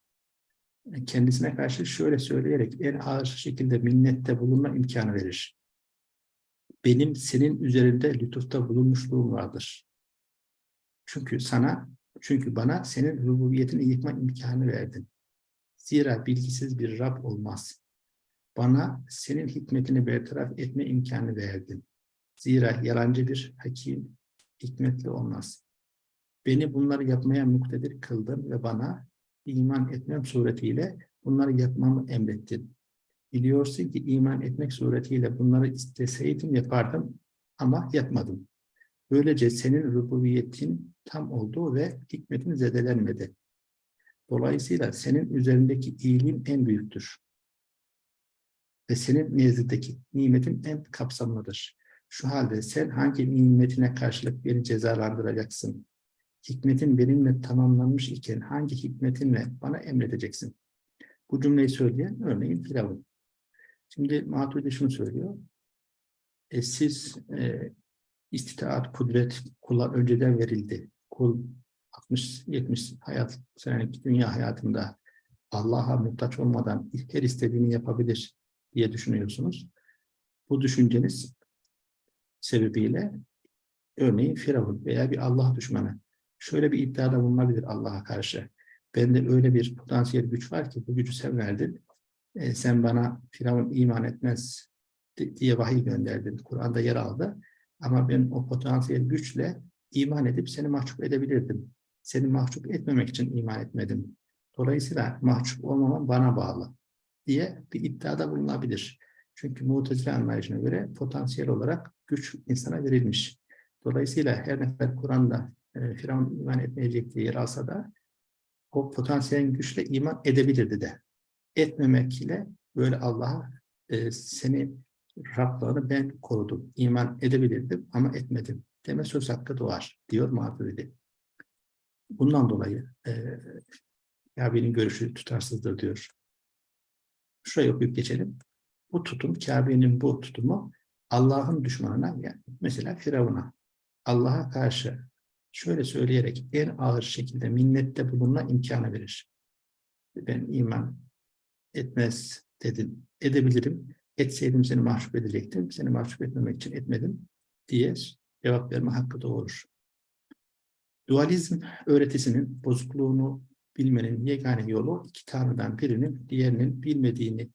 e, kendisine karşı şöyle söyleyerek en ağır şekilde minnette bulunma imkanı verir. Benim senin üzerinde lütufta bulunmuşluğum vardır. Çünkü sana, çünkü bana senin rububiyetini yıkma imkanı verdin. Zira bilgisiz bir Rab olmaz. Bana senin hikmetini bertaraf etme imkanı verdin. Zira yalancı bir hakim hikmetli olmaz. Beni bunları yapmaya muktedir kıldın ve bana iman etmem suretiyle bunları yapmamı emrettin. Biliyorsun ki iman etmek suretiyle bunları isteseydim yapardım ama yapmadım. Böylece senin rububiyetin tam olduğu ve hikmetin zedelenmedi. Dolayısıyla senin üzerindeki iyiliğin en büyüktür. Ve senin nezdindeki nimetin en kapsamlıdır. Şu halde sen hangi nimetine karşılık beni cezalandıracaksın? Hikmetin benimle tamamlanmış iken hangi hikmetinle bana emredeceksin? Bu cümleyi söyleyen örneğin Firavun. Şimdi Maturidi şunu söylüyor. E, siz e, istitaat, kudret kula önceden verildi. Kul 60-70 hayat senelik dünya hayatında Allah'a muhtaç olmadan her istediğini yapabilir diye düşünüyorsunuz. Bu düşünceniz sebebiyle örneğin Firavun veya bir Allah düşmanı şöyle bir iddiada bulunabilir Allah'a karşı. Bende öyle bir potansiyel güç var ki bu gücü sen verdin. E, sen bana Firavun iman etmez diye vahiy gönderdin. Kur'an'da yer aldı. Ama ben o potansiyel güçle iman edip seni mahcup edebilirdim. Seni mahcup etmemek için iman etmedim. Dolayısıyla mahcup olmamam bana bağlı diye bir iddiada bulunabilir. Çünkü mutezile anlayışına göre potansiyel olarak güç insana verilmiş. Dolayısıyla her ne kadar Kur'an'da e, Firavun iman etmeyecek diye yer alsa da o potansiyel güçle iman edebilirdi de. Etmemek ile böyle Allah'a e, seni Rablığını ben korudum, iman edebilirdim ama etmedim deme söz hakkı doğar diyor Maturidi. Bundan dolayı e, Kabe'nin görüşü tutarsızdır diyor. Şuraya okuyup geçelim. Bu tutum, Kabe'nin bu tutumu Allah'ın düşmanına, yani mesela Firavun'a, Allah'a karşı şöyle söyleyerek en ağır şekilde minnette bulunma imkanı verir. Ben iman etmez dedin, edebilirim. Etseydim seni mahcup edecektim. Seni mahcup etmemek için etmedim diye cevap verme hakkı doğurur. Dualizm öğretisinin bozukluğunu bilmenin yegane yolu iki tanrıdan birinin diğerinin bilmediğini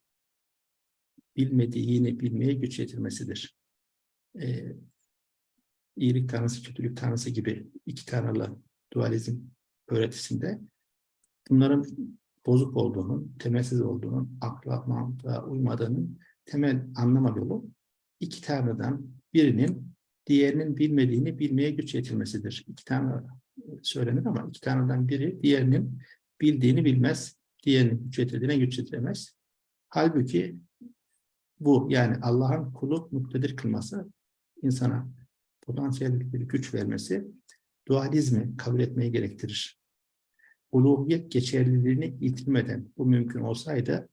bilmediğini bilmeye güç yetirmesidir. Ee, iyilik tanrısı, kötülük tanrısı gibi iki tanrılı dualizm öğretisinde bunların bozuk olduğunun, temelsiz olduğunun, akla, mantığa uymadığının temel anlama yolu iki tanrıdan birinin diğerinin bilmediğini bilmeye güç yetirmesidir. İki tane söylenir ama iki tanrıdan biri diğerinin bildiğini bilmez, diğerinin güç yetirdiğine güç yetiremez. Halbuki bu yani Allah'ın kulu muktedir kılması, insana potansiyel bir güç vermesi dualizmi kabul etmeyi gerektirir. Uluhiyet geçerliliğini yitirmeden bu mümkün olsaydı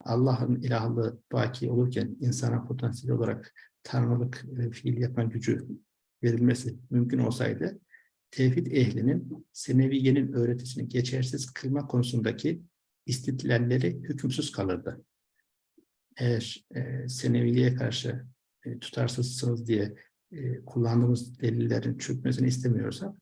Allah'ın ilahlığı baki olurken insana potansiyel olarak tanrılık e, fiil yapma gücü verilmesi mümkün olsaydı tevhid ehlinin Seneviye'nin öğretisini geçersiz kılma konusundaki istidlalleri hükümsüz kalırdı. Eğer e, Seneviye'ye karşı e, tutarsızsınız diye e, kullandığımız delillerin çökmesini istemiyorsak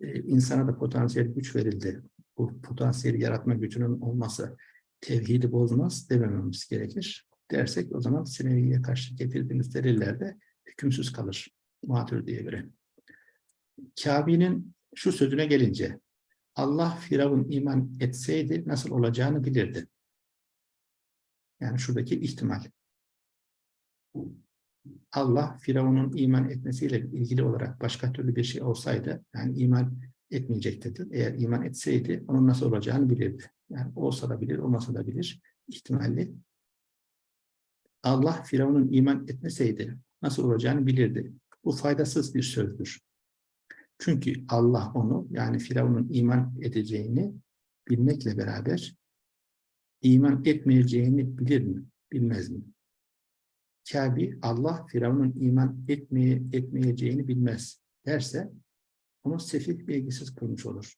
e, insana da potansiyel güç verildi. Bu potansiyeli yaratma gücünün olması tevhidi bozmaz demememiz gerekir. Dersek o zaman Senevi'ye karşı getirdiğimiz deliller de hükümsüz kalır. Matür diye göre. Kabe'nin şu sözüne gelince Allah Firavun iman etseydi nasıl olacağını bilirdi. Yani şuradaki ihtimal. Allah Firavun'un iman etmesiyle ilgili olarak başka türlü bir şey olsaydı, yani iman etmeyecekti. Eğer iman etseydi onun nasıl olacağını bilirdi. Yani olsa da bilir, olmasa da bilir ihtimalli. Allah Firavun'un iman etmeseydi nasıl olacağını bilirdi. Bu faydasız bir sözdür. Çünkü Allah onu yani Firavun'un iman edeceğini bilmekle beraber iman etmeyeceğini bilir mi? Bilmez mi? Kabi Allah Firavun'un iman etmeye, etmeyeceğini bilmez derse onu sefih bilgisiz kılmış olur.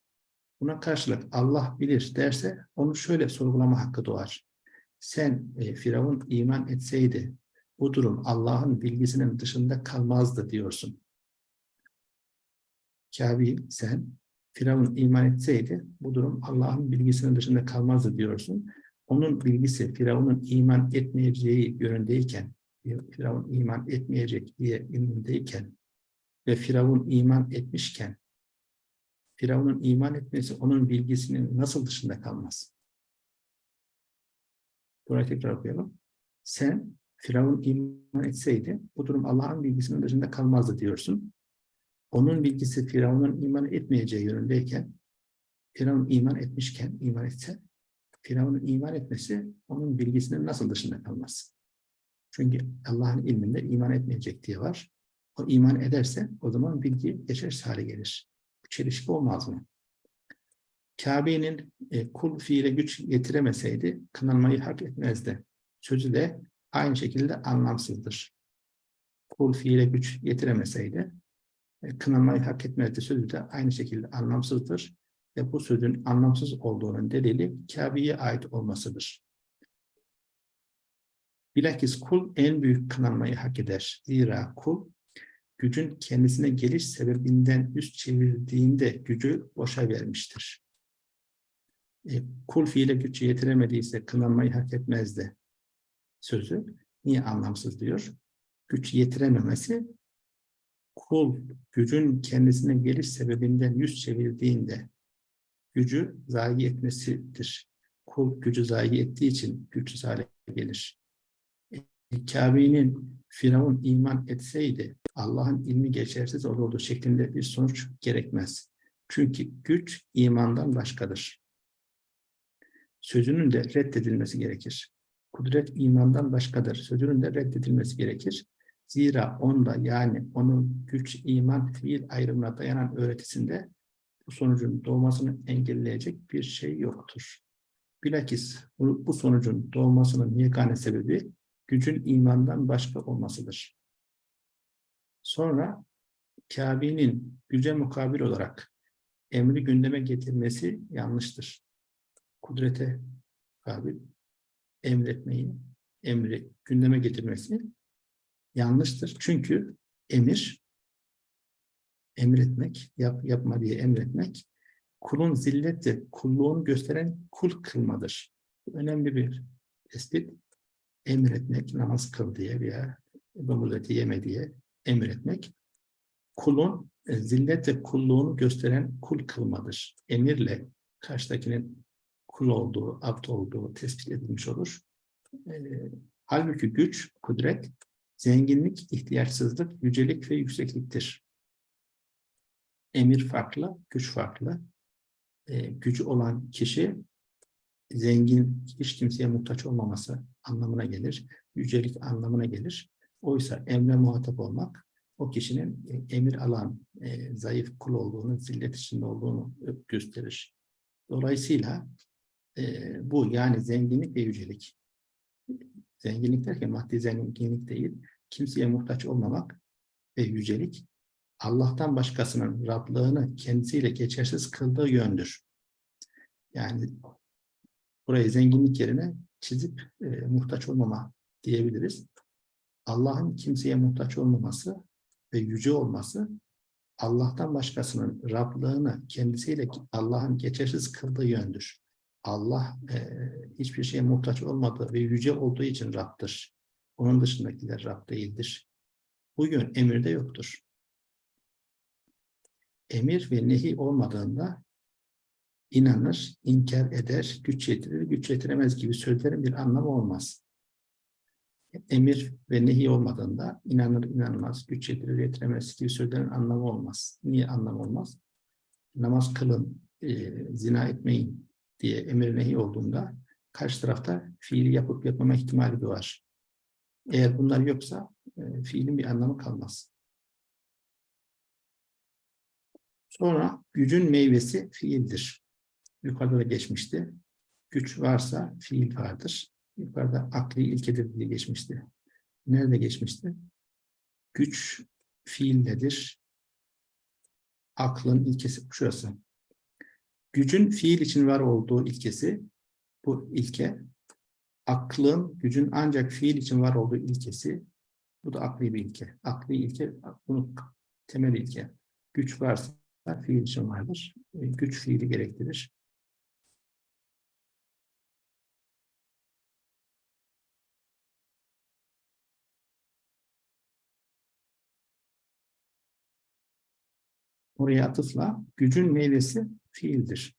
Buna karşılık Allah bilir derse onu şöyle sorgulama hakkı doğar. Sen e, Firavun iman etseydi bu durum Allah'ın bilgisinin dışında kalmazdı diyorsun. Kabi sen Firavun iman etseydi bu durum Allah'ın bilgisinin dışında kalmazdı diyorsun. Onun bilgisi Firavun'un iman etmeyeceği yönündeyken, Firavun iman etmeyecek diye ilmindeyken ve Firavun iman etmişken Firavun'un iman etmesi onun bilgisinin nasıl dışında kalmaz? Burayı tekrar okuyalım. Sen Firavun iman etseydi bu durum Allah'ın bilgisinin dışında kalmazdı diyorsun. Onun bilgisi Firavun'un iman etmeyeceği yönündeyken Firavun iman etmişken iman etse Firavun'un iman etmesi onun bilgisinin nasıl dışında kalmaz? Çünkü Allah'ın ilminde iman etmeyecek diye var. O iman ederse o zaman bilgi geçersiz hale gelir. Çelişki olmaz mı? Kabe'nin e, kul fiile güç getiremeseydi kınanmayı hak etmezdi. Sözü de aynı şekilde anlamsızdır. Kul fiile güç getiremeseydi e, kınanmayı hak etmezdi. Sözü de aynı şekilde anlamsızdır. Ve bu sözün anlamsız olduğunun delili Kabe'ye ait olmasıdır. Bilakis kul en büyük kınanmayı hak eder. Zira kul gücün kendisine geliş sebebinden üst çevirdiğinde gücü boşa vermiştir. E, kul fiile güç yetiremediyse kınanmayı hak etmezdi sözü. Niye anlamsız diyor? Güç yetirememesi kul gücün kendisine geliş sebebinden yüz çevirdiğinde gücü zayi etmesidir. Kul gücü zayi ettiği için güçsüz hale gelir. E, Kabe'nin Firavun iman etseydi Allah'ın ilmi geçersiz olurdu şeklinde bir sonuç gerekmez. Çünkü güç imandan başkadır. Sözünün de reddedilmesi gerekir. Kudret imandan başkadır. Sözünün de reddedilmesi gerekir. Zira onda yani onun güç, iman, fiil ayrımına dayanan öğretisinde bu sonucun doğmasını engelleyecek bir şey yoktur. Bilakis bu, sonucun doğmasının yegane sebebi gücün imandan başka olmasıdır. Sonra Kabe'nin güce mukabil olarak emri gündeme getirmesi yanlıştır. Kudrete mukabil emretmeyi, emri gündeme getirmesi yanlıştır. Çünkü emir, emretmek, yap, yapma diye emretmek, kulun zilleti, kulluğunu gösteren kul kılmadır. Önemli bir tespit. Emretmek, namaz kıl diye veya domuz eti yeme diye emretmek, kulun e, zillet ve kulluğunu gösteren kul kılmadır. Emirle karşıdakinin kul olduğu, abd olduğu tespit edilmiş olur. E, halbuki güç, kudret, zenginlik, ihtiyaçsızlık, yücelik ve yüksekliktir. Emir farklı, güç farklı. E, gücü olan kişi zengin, hiç kimseye muhtaç olmaması anlamına gelir. Yücelik anlamına gelir. Oysa emre muhatap olmak o kişinin e, emir alan, e, zayıf kul olduğunu, zillet içinde olduğunu gösterir. Dolayısıyla e, bu yani zenginlik ve yücelik. Zenginlik derken maddi zenginlik değil, kimseye muhtaç olmamak ve yücelik Allah'tan başkasının Rablığını kendisiyle geçersiz kıldığı yöndür. Yani burayı zenginlik yerine çizip e, muhtaç olmama diyebiliriz. Allah'ın kimseye muhtaç olmaması ve yüce olması Allah'tan başkasının Rablığını kendisiyle Allah'ın geçersiz kıldığı yöndür. Allah e, hiçbir şeye muhtaç olmadığı ve yüce olduğu için Rab'dır. Onun dışındakiler Rab değildir. Bu yön emirde yoktur. Emir ve nehi olmadığında inanır, inkar eder, güç yetirir, güç yetiremez gibi sözlerin bir anlamı olmaz emir ve nehi olmadığında inanır inanmaz, güç yetirir yetiremez gibi sözlerin anlamı olmaz. Niye anlam olmaz? Namaz kılın, e, zina etmeyin diye emir nehi olduğunda karşı tarafta fiili yapıp yapmama ihtimali doğar. Eğer bunlar yoksa e, fiilin bir anlamı kalmaz. Sonra gücün meyvesi fiildir. Yukarıda da geçmişti. güç varsa fiil vardır. Yukarıda akli ilkedir diye geçmişti. Nerede geçmişti? Güç fiil nedir? Aklın ilkesi şurası. Gücün fiil için var olduğu ilkesi bu ilke. Aklın, gücün ancak fiil için var olduğu ilkesi bu da akli bir ilke. Akli ilke, bunun temel ilke. Güç varsa fiil için vardır. E, Güç fiili gerektirir. Oraya atıfla gücün meyvesi fiildir.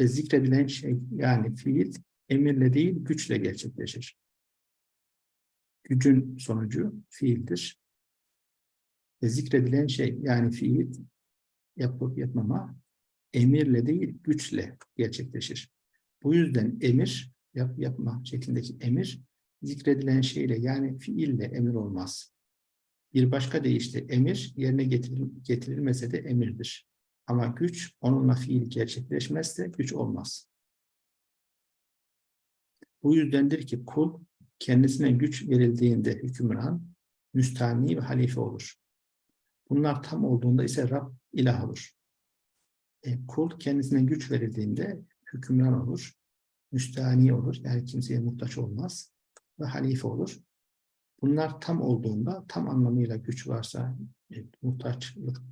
Ve zikredilen şey yani fiil emirle değil güçle gerçekleşir. Gücün sonucu fiildir. Ve zikredilen şey yani fiil yapıp yapmama emirle değil güçle gerçekleşir. Bu yüzden emir, yap yapma şeklindeki emir zikredilen şeyle yani fiille emir olmaz. Bir başka deyişle emir yerine getiril getirilmese de emirdir. Ama güç onunla fiil gerçekleşmezse güç olmaz. Bu yüzdendir ki kul kendisine güç verildiğinde hükümran, müstahni ve halife olur. Bunlar tam olduğunda ise Rab ilah olur. E, kul kendisine güç verildiğinde hükümran olur, müstahni olur, yani kimseye muhtaç olmaz ve halife olur. Bunlar tam olduğunda, tam anlamıyla güç varsa, e, muhtaçlık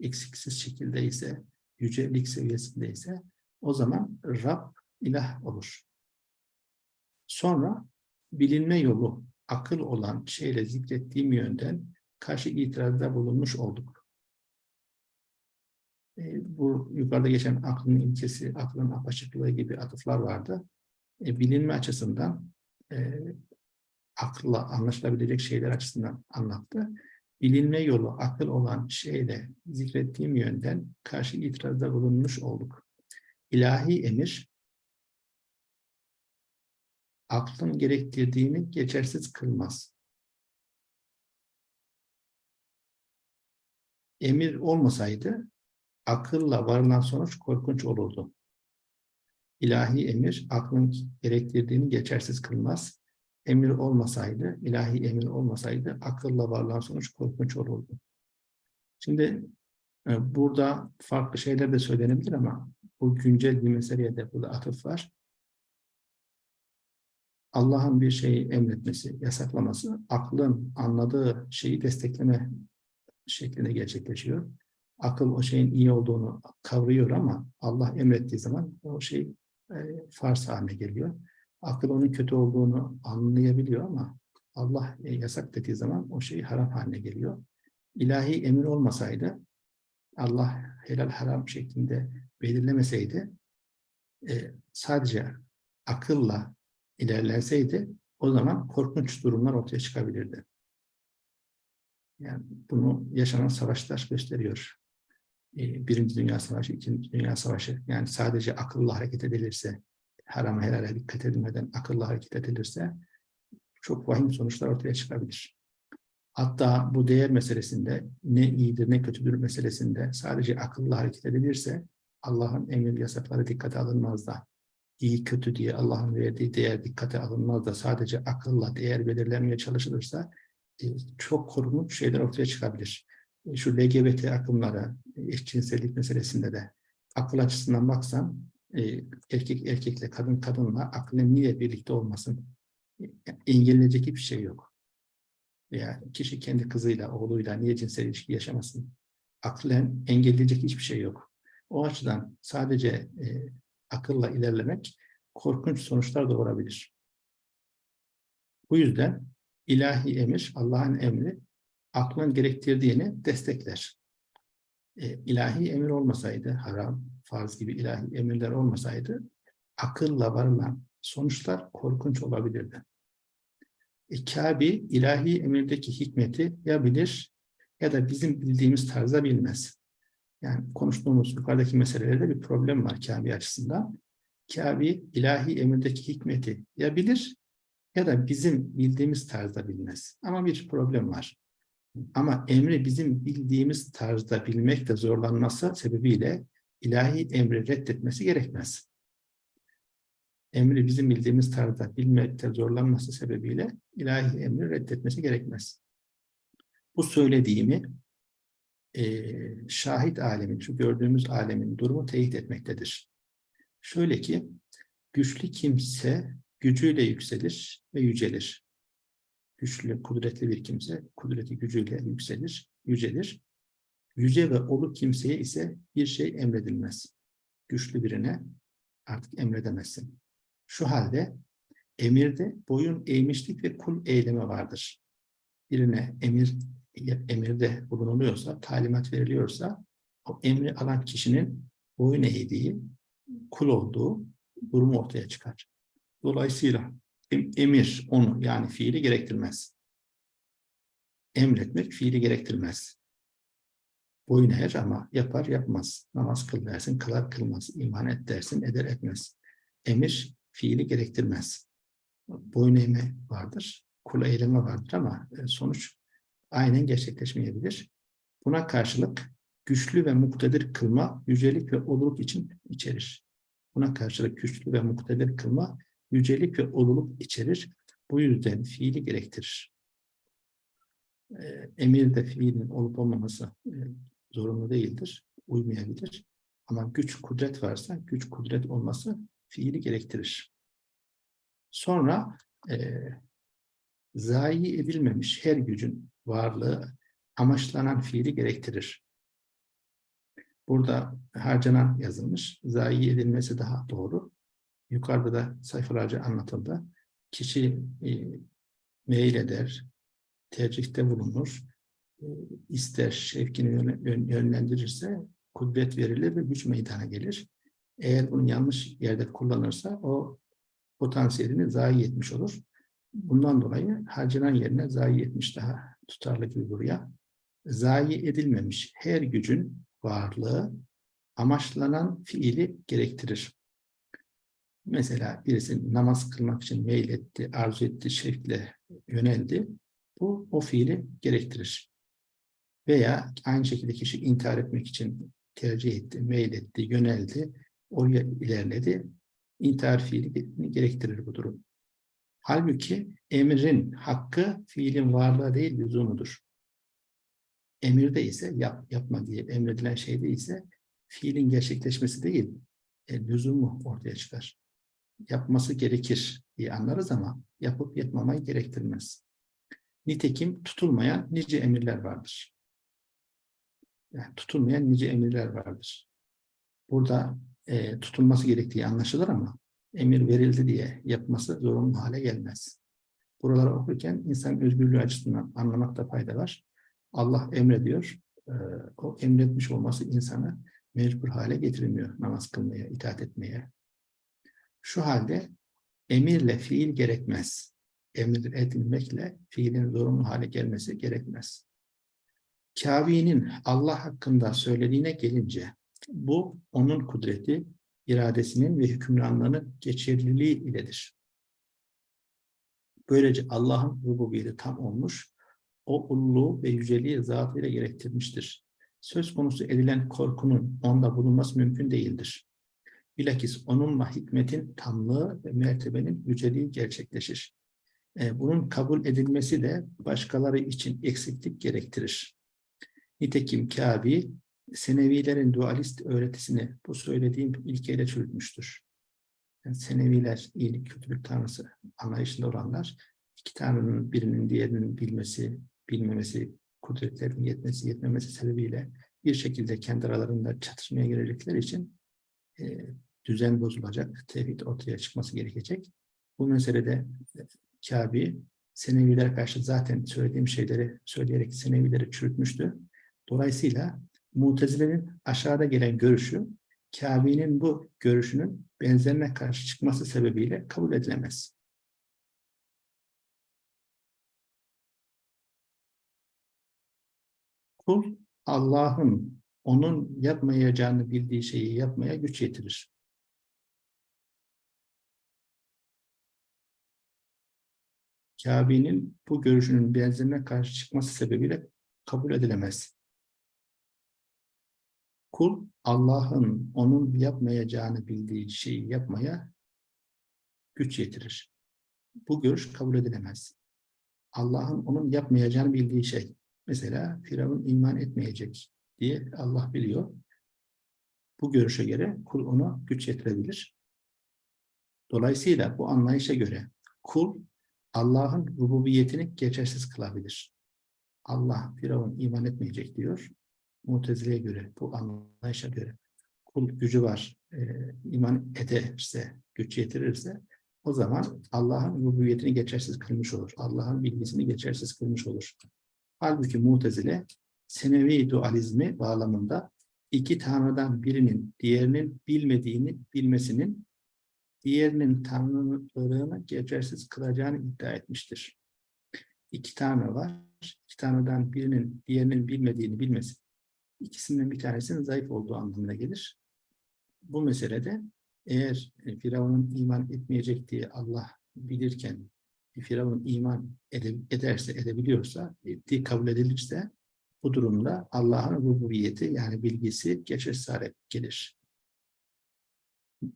eksiksiz şekilde ise, yücelik seviyesinde ise o zaman Rab ilah olur. Sonra bilinme yolu akıl olan şeyle zikrettiğim yönden karşı itirazda bulunmuş olduk. E, bu yukarıda geçen aklın ilkesi, aklın apaçıklığı gibi atıflar vardı. E, bilinme açısından e, akılla anlaşılabilecek şeyler açısından anlattı. Bilinme yolu akıl olan şeyle zikrettiğim yönden karşı itirazda bulunmuş olduk. İlahi emir, aklın gerektirdiğini geçersiz kılmaz. Emir olmasaydı akılla varılan sonuç korkunç olurdu. İlahi emir aklın gerektirdiğini geçersiz kılmaz. Emir olmasaydı, ilahi emir olmasaydı akılla varılan sonuç korkunç olurdu. Şimdi e, burada farklı şeyler de söylenebilir ama bu güncel bir meseleye de burada atıf var. Allah'ın bir şeyi emretmesi, yasaklaması, aklın anladığı şeyi destekleme şeklinde gerçekleşiyor. Akıl o şeyin iyi olduğunu kavruyor ama Allah emrettiği zaman o şey e, farz haline geliyor. Akıl onun kötü olduğunu anlayabiliyor ama Allah e, yasak dediği zaman o şey haram haline geliyor. İlahi emir olmasaydı, Allah helal haram şeklinde belirlemeseydi, e, sadece akılla ilerlenseydi o zaman korkunç durumlar ortaya çıkabilirdi. Yani bunu yaşanan savaşlar gösteriyor. Ee, Birinci Dünya Savaşı, İkinci Dünya Savaşı. Yani sadece akıllı hareket edilirse, harama helale dikkat edilmeden akıllı hareket edilirse çok vahim sonuçlar ortaya çıkabilir. Hatta bu değer meselesinde ne iyidir ne kötüdür meselesinde sadece akıllı hareket edilirse Allah'ın emir yasakları dikkate alınmaz da iyi kötü diye Allah'ın verdiği değer dikkate alınmaz da sadece akılla değer belirlenmeye çalışılırsa e, çok korunmuş şeyler ortaya çıkabilir. E, şu LGBT akımlara, eşcinsellik meselesinde de akıl açısından baksan e, erkek erkekle, kadın kadınla aklın niye birlikte olmasın? Engelleyecek hiçbir şey yok. Veya kişi kendi kızıyla, oğluyla niye cinsel ilişki yaşamasın? Aklen engelleyecek hiçbir şey yok. O açıdan sadece akılla ilerlemek korkunç sonuçlar doğurabilir. Bu yüzden ilahi emir, Allah'ın emri aklın gerektirdiğini destekler. E, ilahi emir olmasaydı, haram, farz gibi ilahi emirler olmasaydı, akılla varılan sonuçlar korkunç olabilirdi. E, Kabe ilahi emirdeki hikmeti ya bilir ya da bizim bildiğimiz tarzda bilmez. Yani konuştuğumuz yukarıdaki meselelerde bir problem var Kabe açısından. Kabe ilahi emirdeki hikmeti ya bilir ya da bizim bildiğimiz tarzda bilmez. Ama bir problem var. Ama emri bizim bildiğimiz tarzda bilmekte zorlanması sebebiyle ilahi emri reddetmesi gerekmez. emri bizim bildiğimiz tarzda bilmekte zorlanması sebebiyle ilahi emri reddetmesi gerekmez. Bu söylediğimi eee, şahit alemin, şu gördüğümüz alemin durumu teyit etmektedir. Şöyle ki, güçlü kimse gücüyle yükselir ve yücelir. Güçlü, kudretli bir kimse, kudreti gücüyle yükselir, yücelir. Yüce ve olu kimseye ise bir şey emredilmez. Güçlü birine artık emredemezsin. Şu halde emirde boyun eğmişlik ve kul eyleme vardır. Birine emir emirde bulunuluyorsa, talimat veriliyorsa o emri alan kişinin boyun eğdiği, kul olduğu durumu ortaya çıkar. Dolayısıyla emir onu yani fiili gerektirmez. Emretmek fiili gerektirmez. Boyun eğer ama yapar yapmaz. Namaz kıl dersin, kılar kılmaz. İman et dersin, eder etmez. Emir fiili gerektirmez. Boyun eğme vardır, kul eyleme vardır ama e, sonuç aynen gerçekleşmeyebilir. Buna karşılık güçlü ve muktedir kılma yücelik ve oluluk için içerir. Buna karşılık güçlü ve muktedir kılma yücelik ve oluluk içerir. Bu yüzden fiili gerektirir. Ee, Emirde fiilin olup olmaması e, zorunlu değildir, uymayabilir. Ama güç, kudret varsa güç, kudret olması fiili gerektirir. Sonra e, zayi edilmemiş her gücün varlığı amaçlanan fiili gerektirir. Burada harcanan yazılmış, zayi edilmesi daha doğru. Yukarıda da sayfalarca anlatıldı. Kişi e, meyleder, tercihte bulunur, e, ister şevkini yönle- yön- yönlendirirse kudret verilir ve güç meydana gelir. Eğer bunu yanlış yerde kullanırsa o potansiyelini zayi etmiş olur. Bundan dolayı harcanan yerine zayi etmiş daha tutarlı gibi buraya. Zayi edilmemiş her gücün varlığı amaçlanan fiili gerektirir. Mesela birisi namaz kılmak için meyletti, arzu etti, şevkle yöneldi. Bu o fiili gerektirir. Veya aynı şekilde kişi intihar etmek için tercih etti, meyletti, yöneldi, oraya ilerledi. İntihar fiili gerektirir bu durum. Halbuki emrin hakkı fiilin varlığı değil lüzumudur. Emirde ise yap, yapma diye emredilen şeyde ise fiilin gerçekleşmesi değil, e, lüzumu ortaya çıkar. Yapması gerekir diye anlarız ama yapıp yapmamayı gerektirmez. Nitekim tutulmayan nice emirler vardır. Yani tutulmayan nice emirler vardır. Burada e, tutulması gerektiği anlaşılır ama emir verildi diye yapması zorunlu hale gelmez. Buraları okurken insan özgürlüğü açısından anlamakta fayda var. Allah emrediyor. e, o emretmiş olması insanı mecbur hale getirmiyor namaz kılmaya, itaat etmeye. Şu halde emirle fiil gerekmez. Emir edilmekle fiilin zorunlu hale gelmesi gerekmez. Kâbi'nin Allah hakkında söylediğine gelince bu onun kudreti, iradesinin ve hükümranlığının geçerliliği iledir. Böylece Allah'ın rububiyeti tam olmuş, o ululuğu ve yüceliği zatıyla gerektirmiştir. Söz konusu edilen korkunun onda bulunması mümkün değildir. Bilakis onunla hikmetin tamlığı ve mertebenin yüceliği gerçekleşir. E, Bunun kabul edilmesi de başkaları için eksiklik gerektirir. Nitekim Kâbi, Senevilerin dualist öğretisini bu söylediğim ilkeyle çürütmüştür. Yani Seneviler iyilik kötülük tanrısı anlayışında olanlar iki tanrının birinin diğerinin bilmesi, bilmemesi, kudretlerinin yetmesi, yetmemesi sebebiyle bir şekilde kendi aralarında çatışmaya girecekleri için e, düzen bozulacak, tevhid ortaya çıkması gerekecek. Bu meselede e, Kâbi Senevilere karşı zaten söylediğim şeyleri söyleyerek Senevileri çürütmüştü. Dolayısıyla Mutezile'nin aşağıda gelen görüşü Kâbi'nin bu görüşünün benzerine karşı çıkması sebebiyle kabul edilemez. Kul Allah'ın onun yapmayacağını bildiği şeyi yapmaya güç yetirir. Kâbi'nin bu görüşünün benzerine karşı çıkması sebebiyle kabul edilemez. Kul Allah'ın onun yapmayacağını bildiği şeyi yapmaya güç yetirir. Bu görüş kabul edilemez. Allah'ın onun yapmayacağını bildiği şey. Mesela Firavun iman etmeyecek diye Allah biliyor. Bu görüşe göre kul ona güç yetirebilir. Dolayısıyla bu anlayışa göre kul Allah'ın rububiyetini geçersiz kılabilir. Allah Firavun iman etmeyecek diyor. Mutezile'ye göre, bu anlayışa göre kul gücü var, e, iman ederse, güç yetirirse o zaman Allah'ın rububiyetini geçersiz kılmış olur. Allah'ın bilgisini geçersiz kılmış olur. Halbuki Mutezile senevi dualizmi bağlamında iki tanrıdan birinin diğerinin bilmediğini bilmesinin diğerinin tanrılığını geçersiz kılacağını iddia etmiştir. İki tanrı var. İki tanrıdan birinin diğerinin bilmediğini bilmesi ikisinden bir tanesinin zayıf olduğu anlamına gelir. Bu meselede eğer e, Firavun'un iman etmeyecek diye Allah bilirken Firavun iman ederse, edebiliyorsa, ettiği kabul edilirse bu durumda Allah'ın rububiyeti yani bilgisi geçersiz hale gelir.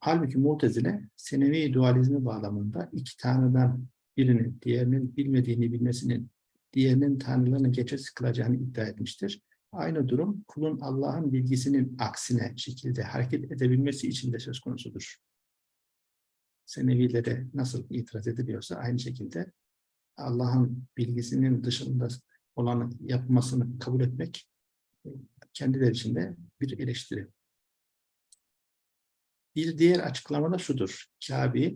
Halbuki Mu'tezile senevi dualizmi bağlamında iki tanrıdan birinin diğerinin bilmediğini bilmesinin diğerinin tanrılığını geçersiz kılacağını iddia etmiştir. Aynı durum kulun Allah'ın bilgisinin aksine şekilde hareket edebilmesi için de söz konusudur. Senevilere nasıl itiraz ediliyorsa aynı şekilde Allah'ın bilgisinin dışında olanı yapmasını kabul etmek kendileri için de bir eleştiri. Bir diğer açıklama da şudur. Kabe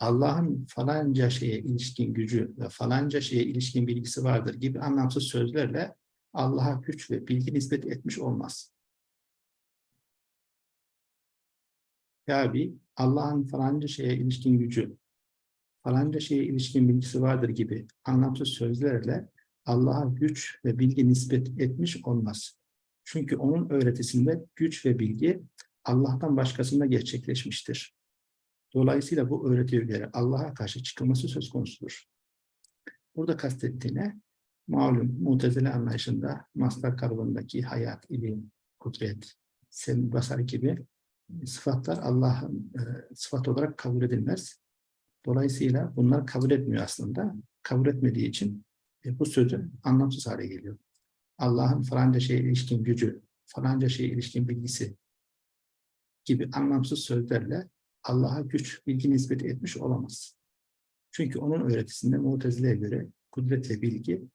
Allah'ın falanca şeye ilişkin gücü ve falanca şeye ilişkin bilgisi vardır gibi anlamsız sözlerle Allah'a güç ve bilgi nispet etmiş olmaz. Kabe Allah'ın falanca şeye ilişkin gücü, falanca şeye ilişkin bilgisi vardır gibi anlamsız sözlerle Allah'a güç ve bilgi nispet etmiş olmaz. Çünkü onun öğretisinde güç ve bilgi Allah'tan başkasında gerçekleşmiştir. Dolayısıyla bu öğretiye göre Allah'a karşı çıkılması söz konusudur. Burada kastettiğine malum mutezile anlayışında mastar kalıbındaki hayat, ilim, kudret, sen basar gibi sıfatlar Allah'ın e, sıfat olarak kabul edilmez. Dolayısıyla bunlar kabul etmiyor aslında. Kabul etmediği için e, bu sözü anlamsız hale geliyor. Allah'ın falanca şeye ilişkin gücü, falanca şeye ilişkin bilgisi gibi anlamsız sözlerle Allah'a güç, bilgi nispeti etmiş olamaz. Çünkü onun öğretisinde Mutezile'ye göre kudret ve bilgi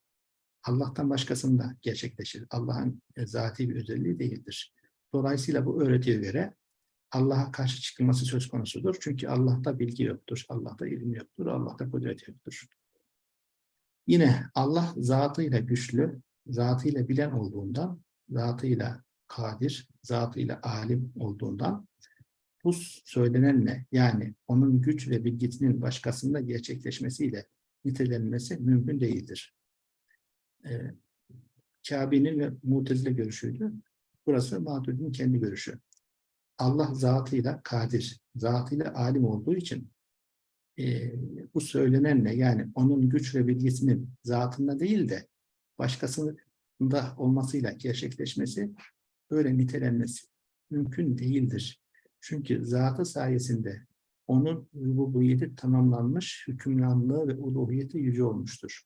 Allah'tan başkasında gerçekleşir. Allah'ın e, zati bir özelliği değildir. Dolayısıyla bu öğretiye göre Allah'a karşı çıkılması söz konusudur. Çünkü Allah'ta bilgi yoktur, Allah'ta ilim yoktur, Allah'ta kudret yoktur. Yine Allah zatıyla güçlü, zatıyla bilen olduğundan, zatıyla kadir, zatıyla alim olduğundan bu söylenenle yani onun güç ve bilgisinin başkasında gerçekleşmesiyle nitelenmesi mümkün değildir. Ee, Kabe'nin ve Mutezile görüşüydü. Burası Maturidi'nin kendi görüşü. Allah zatıyla kadir, zatıyla alim olduğu için e, bu söylenenle yani onun güç ve bilgisinin zatında değil de başkasında olmasıyla gerçekleşmesi böyle nitelenmesi mümkün değildir. Çünkü zatı sayesinde onun rububiyeti tamamlanmış, hükümranlığı ve uluhiyeti yüce olmuştur.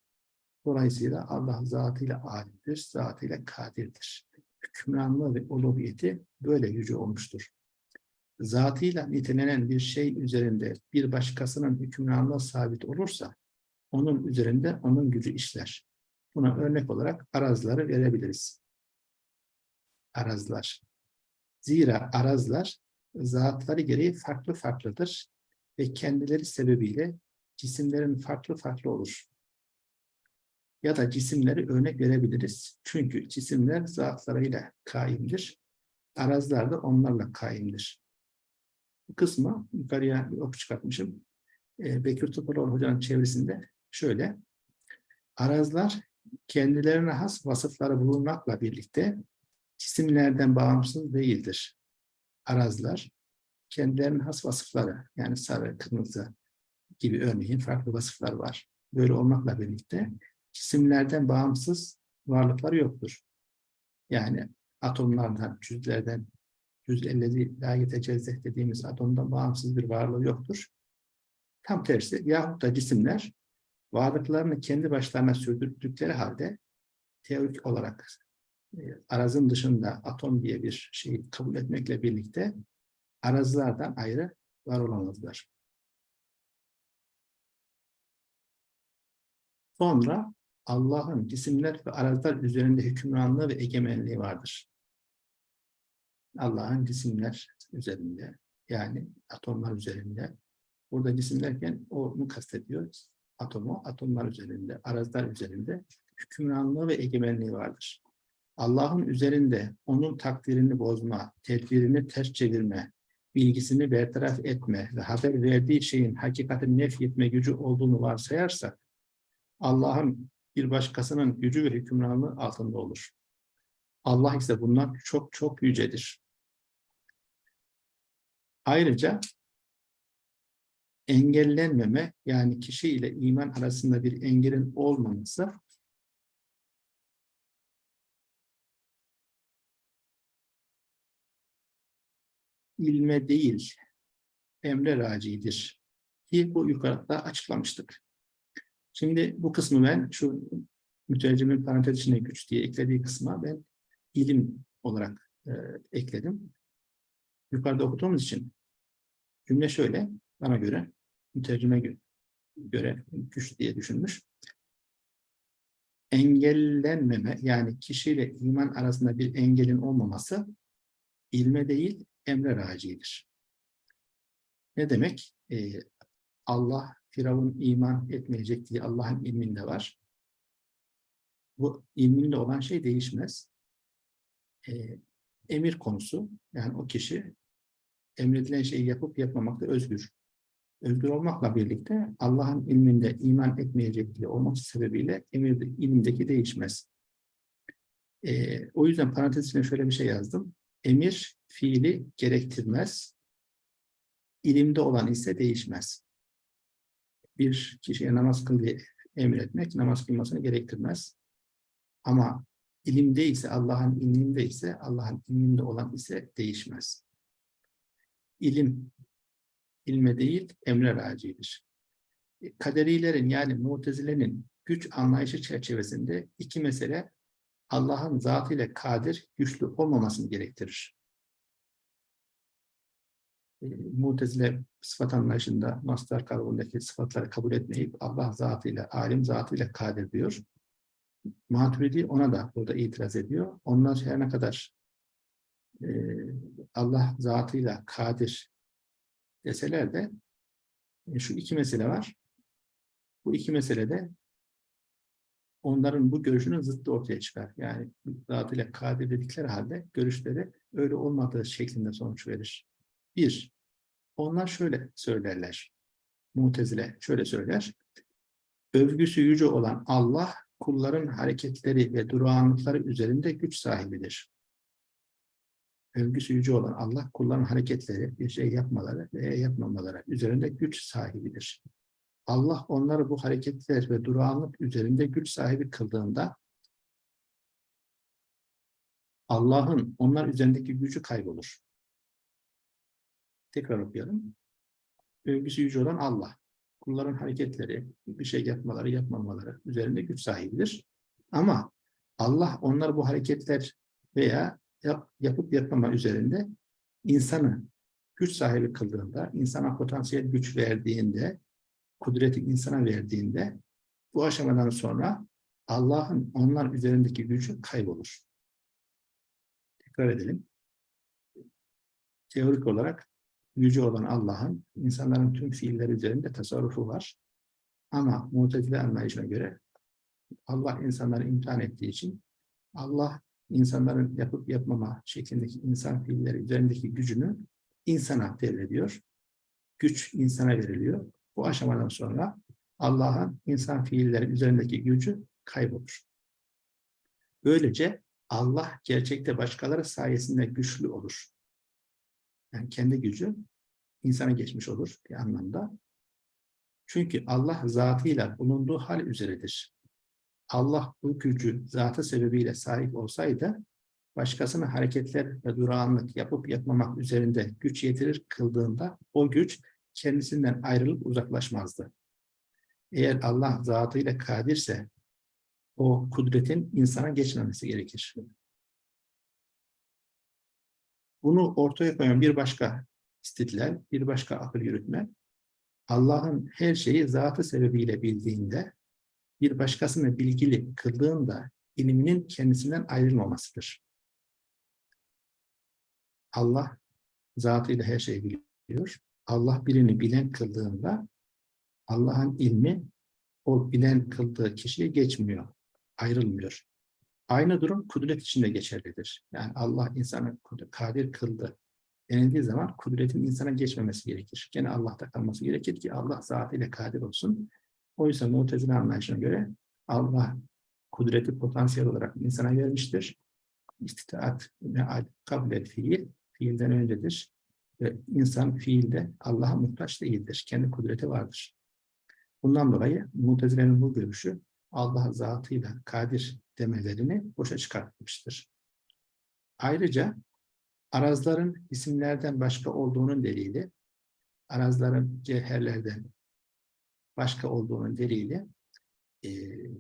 Dolayısıyla Allah zatıyla alimdir, zatıyla kadirdir. Hükümranlığı ve uluhiyeti böyle yüce olmuştur. Zatıyla nitelenen bir şey üzerinde bir başkasının hükümranlığı sabit olursa, onun üzerinde onun gücü işler. Buna örnek olarak arazları verebiliriz. Arazlar. Zira arazlar zatları gereği farklı farklıdır ve kendileri sebebiyle cisimlerin farklı farklı olur. Ya da cisimleri örnek verebiliriz. Çünkü cisimler zatlarıyla kaimdir. Arazlar da onlarla kaimdir. Bu kısmı yukarıya bir ok çıkartmışım. Ee, Bekir Topaloğlu Hoca'nın çevresinde şöyle. Arazlar kendilerine has vasıfları bulunmakla birlikte cisimlerden bağımsız değildir. Arazlar kendilerinin has vasıfları yani sarı, kırmızı gibi örneğin farklı vasıflar var. Böyle olmakla birlikte cisimlerden bağımsız varlıkları yoktur. Yani atomlardan, cüzlerden, cüz ellezi la yetecezzeh dediğimiz atomdan bağımsız bir varlığı yoktur. Tam tersi yahut da cisimler varlıklarını kendi başlarına sürdürdükleri halde teorik olarak arazın dışında atom diye bir şeyi kabul etmekle birlikte arazlardan ayrı var olamazlar. Sonra Allah'ın cisimler ve arazlar üzerinde hükümranlığı ve egemenliği vardır. Allah'ın cisimler üzerinde yani atomlar üzerinde. Burada cisim derken onu kastediyor. Atomu, atomlar üzerinde, arazlar üzerinde hükümranlığı ve egemenliği vardır. Allah'ın üzerinde onun takdirini bozma, tedbirini ters çevirme, bilgisini bertaraf etme ve haber verdiği şeyin hakikatini nef etme gücü olduğunu varsayarsak, Allah'ın bir başkasının gücü ve hükümranlığı altında olur. Allah ise bundan çok çok yücedir. Ayrıca engellenmeme yani kişi ile iman arasında bir engelin olmaması ilme değil emre racidir. Ki bu yukarıda açıklamıştık. Şimdi bu kısmı ben şu mütercimin parantez içine güç diye eklediği kısma ben ilim olarak e, ekledim. Yukarıda okuduğumuz için cümle şöyle bana göre mütercime göre güç diye düşünmüş. Engellenmeme yani kişiyle iman arasında bir engelin olmaması ilme değil emre racidir. Ne demek? Ee, Allah Firavun iman etmeyecek diye Allah'ın ilminde var. Bu ilminde olan şey değişmez. Ee, emir konusu yani o kişi emredilen şeyi yapıp yapmamakta özgür. Özgür olmakla birlikte Allah'ın ilminde iman etmeyecek diye olması sebebiyle emir ilimdeki değişmez. Ee, o yüzden parantez içine şöyle bir şey yazdım. Emir fiili gerektirmez. İlimde olan ise değişmez. Bir kişiye namaz kıl diye emretmek namaz kılmasını gerektirmez. Ama ilimde ise Allah'ın ilminde ise Allah'ın ilminde olan ise değişmez. İlim ilme değil emre racidir. Kaderilerin yani mutezilenin güç anlayışı çerçevesinde iki mesele Allah'ın zatıyla kadir, güçlü olmamasını gerektirir. E, Mutezile sıfat anlayışında mastar kavramındaki sıfatları kabul etmeyip Allah zatıyla, alim zatıyla kadir diyor. Maturidi ona da burada itiraz ediyor. Onlar her ne kadar e, Allah zatıyla kadir deseler de e, şu iki mesele var. Bu iki meselede onların bu görüşünün zıttı ortaya çıkar. Yani zatıyla kadir dedikleri halde görüşleri öyle olmadığı şeklinde sonuç verir. Bir, onlar şöyle söylerler. Mutezile şöyle söyler. Övgüsü yüce olan Allah kulların hareketleri ve durağanlıkları üzerinde güç sahibidir. Övgüsü yüce olan Allah kulların hareketleri, bir şey yapmaları veya yapmamaları üzerinde güç sahibidir. Allah onları bu hareketler ve durağanlık üzerinde güç sahibi kıldığında Allah'ın onlar üzerindeki gücü kaybolur. Tekrar okuyalım. Övgüsü yüce olan Allah. Kulların hareketleri, bir şey yapmaları, yapmamaları üzerinde güç sahibidir. Ama Allah onlar bu hareketler veya yap, yapıp yapmama üzerinde insanı güç sahibi kıldığında, insana potansiyel güç verdiğinde kudreti insana verdiğinde bu aşamadan sonra Allah'ın onlar üzerindeki gücü kaybolur. Tekrar edelim. Teorik olarak gücü olan Allah'ın insanların tüm fiilleri üzerinde tasarrufu var. Ama mutezile anlayışına göre Allah insanları imtihan ettiği için Allah insanların yapıp yapmama şeklindeki insan fiilleri üzerindeki gücünü insana devrediyor. Güç insana veriliyor. Bu aşamadan sonra Allah'ın insan fiilleri üzerindeki gücü kaybolur. Böylece Allah gerçekte başkaları sayesinde güçlü olur. Yani kendi gücü insana geçmiş olur bir anlamda. Çünkü Allah zatıyla bulunduğu hal üzeredir. Allah bu gücü zatı sebebiyle sahip olsaydı, başkasının hareketler ve durağanlık yapıp yapmamak üzerinde güç yetirir kıldığında o güç kendisinden ayrılıp uzaklaşmazdı. Eğer Allah zatıyla kadirse o kudretin insana geçmemesi gerekir. Bunu ortaya koyan bir başka istidlal, bir başka akıl yürütme, Allah'ın her şeyi zatı sebebiyle bildiğinde, bir başkasını bilgili kıldığında ilminin kendisinden ayrılmamasıdır. Allah zatıyla her şeyi biliyor. Allah birini bilen kıldığında Allah'ın ilmi o bilen kıldığı kişiye geçmiyor, ayrılmıyor. Aynı durum kudret için de geçerlidir. Yani Allah insanı kadir kıldı denildiği zaman kudretin insana geçmemesi gerekir. Gene Allah'ta kalması gerekir ki Allah zatıyla kadir olsun. Oysa Mu'tezile anlayışına göre Allah kudreti potansiyel olarak insana vermiştir. İstitaat ve kabul et fiil, fiilden öncedir. Ve insan fiilde Allah'a muhtaç değildir. Kendi kudreti vardır. Bundan dolayı Mu'tezile'nin bu görüşü Allah zatıyla kadir demelerini boşa çıkartmıştır. Ayrıca arazların isimlerden başka olduğunun delili, arazların cevherlerden başka olduğunun delili, e,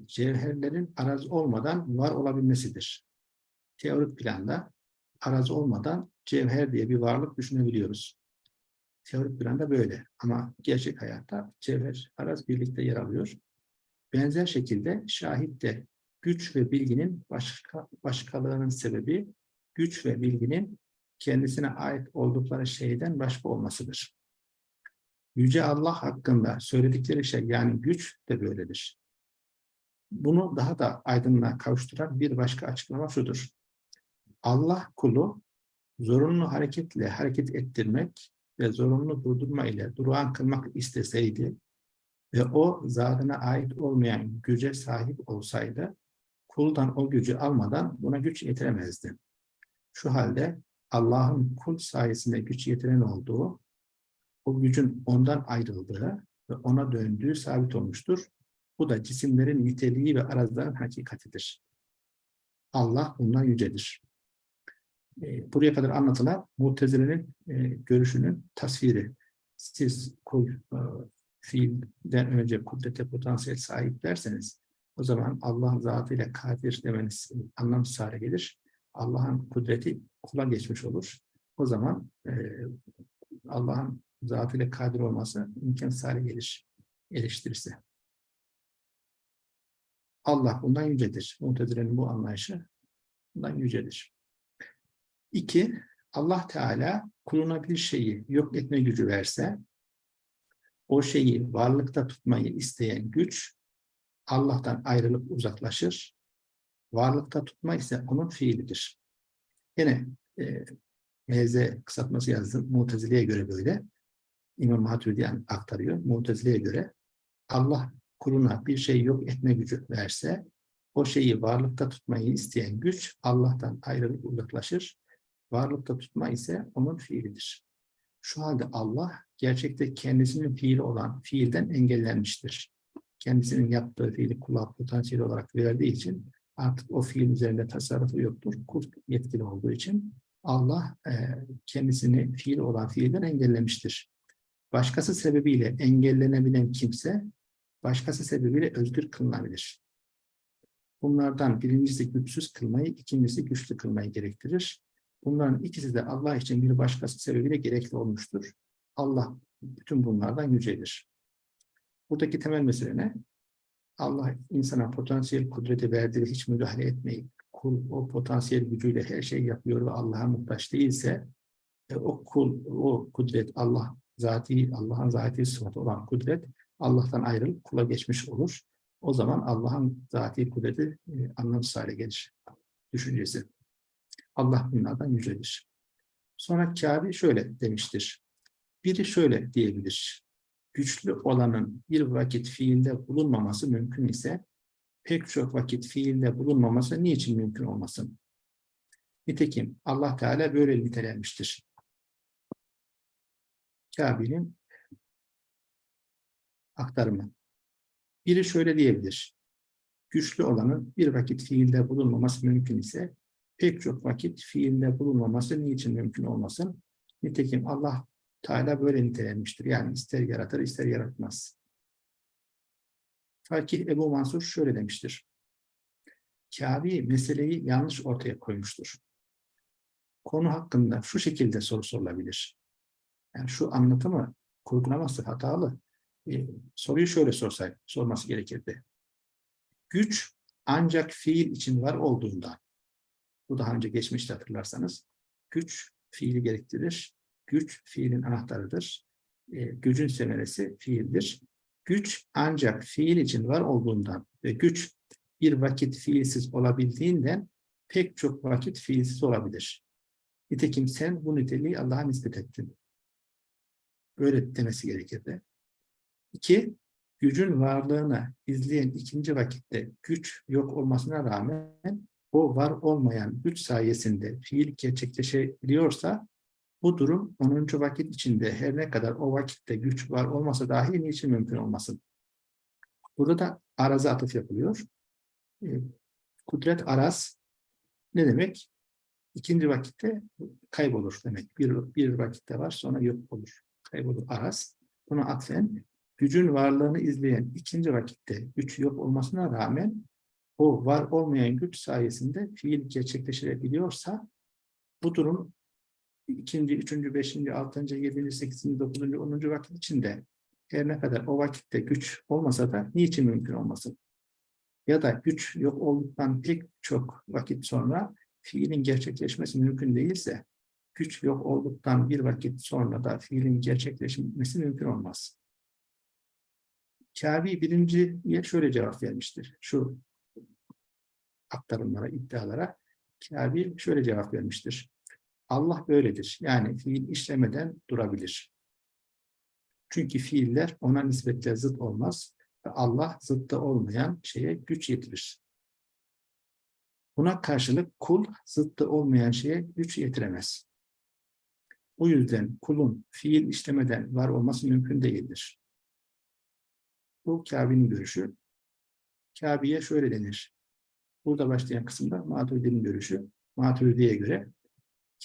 cevherlerin araz olmadan var olabilmesidir. Teorik planda araz olmadan cevher diye bir varlık düşünebiliyoruz. Teorik planda böyle ama gerçek hayatta cevher, araz birlikte yer alıyor. Benzer şekilde şahitte güç ve bilginin başka, başkalığının sebebi güç ve bilginin kendisine ait oldukları şeyden başka olmasıdır. Yüce Allah hakkında söyledikleri şey yani güç de böyledir. Bunu daha da aydınlığa kavuşturan bir başka açıklama şudur. Allah kulu zorunlu hareketle hareket ettirmek ve zorunlu durdurma ile durağan kılmak isteseydi ve o zatına ait olmayan güce sahip olsaydı kuldan o gücü almadan buna güç yetiremezdi. Şu halde Allah'ın kul sayesinde güç yetiren olduğu, o gücün ondan ayrıldığı ve ona döndüğü sabit olmuştur. Bu da cisimlerin niteliği ve arazların hakikatidir. Allah bundan yücedir. E, buraya kadar anlatılan Mutezile'nin e, görüşünün tasviri. Siz kul e, fiilden önce kudrete potansiyel sahip derseniz o zaman Allah zatıyla kadir demeniz anlamsız hale gelir. Allah'ın kudreti kula geçmiş olur. O zaman e, Allah'ın zatıyla kadir olması imkansız hale gelir eleştirirse. Allah bundan yücedir. Mutezile'nin bu anlayışı bundan yücedir. İki, Allah Teala kuluna bir şeyi yok etme gücü verse, o şeyi varlıkta tutmayı isteyen güç, Allah'tan ayrılıp uzaklaşır. Varlıkta tutma ise onun fiilidir. Yine e, MZ kısaltması yazdım. Mutezile'ye göre böyle. İmam Maturidi aktarıyor. Mutezile'ye göre Allah kuluna bir şey yok etme gücü verse, o şeyi varlıkta tutmayı isteyen güç Allah'tan ayrılıp uzaklaşır. Varlıkta tutma ise onun fiilidir. Şu halde Allah gerçekte kendisinin fiili olan fiilden engellenmiştir. Kendisinin yaptığı fiili kula potansiyel olarak verdiği için artık o fiil üzerinde tasarrufu yoktur. Kul yetkili olduğu için Allah e, kendisini fiil olan fiilden engellemiştir. Başkası sebebiyle engellenebilen kimse başkası sebebiyle özgür kılınabilir. Bunlardan birincisi güçsüz kılmayı, ikincisi güçlü kılmayı gerektirir. Bunların ikisi de Allah için bir başkası sebebiyle gerekli olmuştur. Allah bütün bunlardan yücedir. Buradaki temel mesele ne? Allah insana potansiyel kudreti verdiği hiç müdahale etmeyip kul o potansiyel gücüyle her şeyi yapıyor ve Allah'a muhtaç değilse e, o kul, o kudret Allah zati, Allah'ın zati sıfatı olan kudret Allah'tan ayrılıp kula geçmiş olur. O zaman Allah'ın zati kudreti e, anlamsız hale gelir. Düşüncesi. Allah bunlardan yücedir. Sonra Kabe şöyle demiştir. Biri şöyle diyebilir. Güçlü olanın bir vakit fiilde bulunmaması mümkün ise pek çok vakit fiilde bulunmaması niçin mümkün olmasın? Nitekim Allah Teala böyle nitelenmiştir. Kabe'nin aktarımı. Biri şöyle diyebilir. Güçlü olanın bir vakit fiilde bulunmaması mümkün ise pek çok vakit fiilde bulunmaması niçin mümkün olmasın? Nitekim Allah Teala böyle nitelenmiştir. Yani ister yaratır ister yaratmaz. Fakih Ebu Mansur şöyle demiştir. Kâbi meseleyi yanlış ortaya koymuştur. Konu hakkında şu şekilde soru sorulabilir. Yani şu anlatımı kurgulaması hatalı. E, soruyu şöyle sorsay, sorması gerekirdi. Güç ancak fiil için var olduğundan. Bu daha önce geçmişte hatırlarsanız. Güç fiili gerektirir. Güç fiilin anahtarıdır. E, gücün semeresi fiildir. Güç ancak fiil için var olduğundan ve güç bir vakit fiilsiz olabildiğinden pek çok vakit fiilsiz olabilir. Nitekim sen bu niteliği Allah'a nispet ettin. Böyle demesi gerekirdi. İki, gücün varlığını izleyen ikinci vakitte güç yok olmasına rağmen o var olmayan güç sayesinde fiil gerçekleşebiliyorsa bu durum 10. vakit içinde her ne kadar o vakitte güç var olmasa dahi niçin mümkün olmasın? Burada da araza atıf yapılıyor. E, kudret araz ne demek? İkinci vakitte kaybolur demek. Bir, bir vakitte var sonra yok olur. Kaybolur araz. Buna atfen gücün varlığını izleyen ikinci vakitte güç yok olmasına rağmen o var olmayan güç sayesinde fiil gerçekleşebiliyorsa bu durum ikinci, üçüncü, beşinci, altıncı, yedinci, sekizinci, dokuzuncu, onuncu vakit içinde her ne kadar o vakitte güç olmasa da niçin mümkün olmasın? Ya da güç yok olduktan pek çok vakit sonra fiilin gerçekleşmesi mümkün değilse güç yok olduktan bir vakit sonra da fiilin gerçekleşmesi mümkün olmaz. Kâbi birinciye şöyle cevap vermiştir. Şu aktarımlara, iddialara Kâbi şöyle cevap vermiştir. Allah böyledir. Yani fiil işlemeden durabilir. Çünkü fiiller ona nispetle zıt olmaz ve Allah zıttı olmayan şeye güç yetirir. Buna karşılık kul zıttı olmayan şeye güç yetiremez. O yüzden kulun fiil işlemeden var olması mümkün değildir. Bu Kabe'nin görüşü. Kabe'ye şöyle denir. Burada başlayan kısımda Maturidi'nin görüşü. Maturidi'ye göre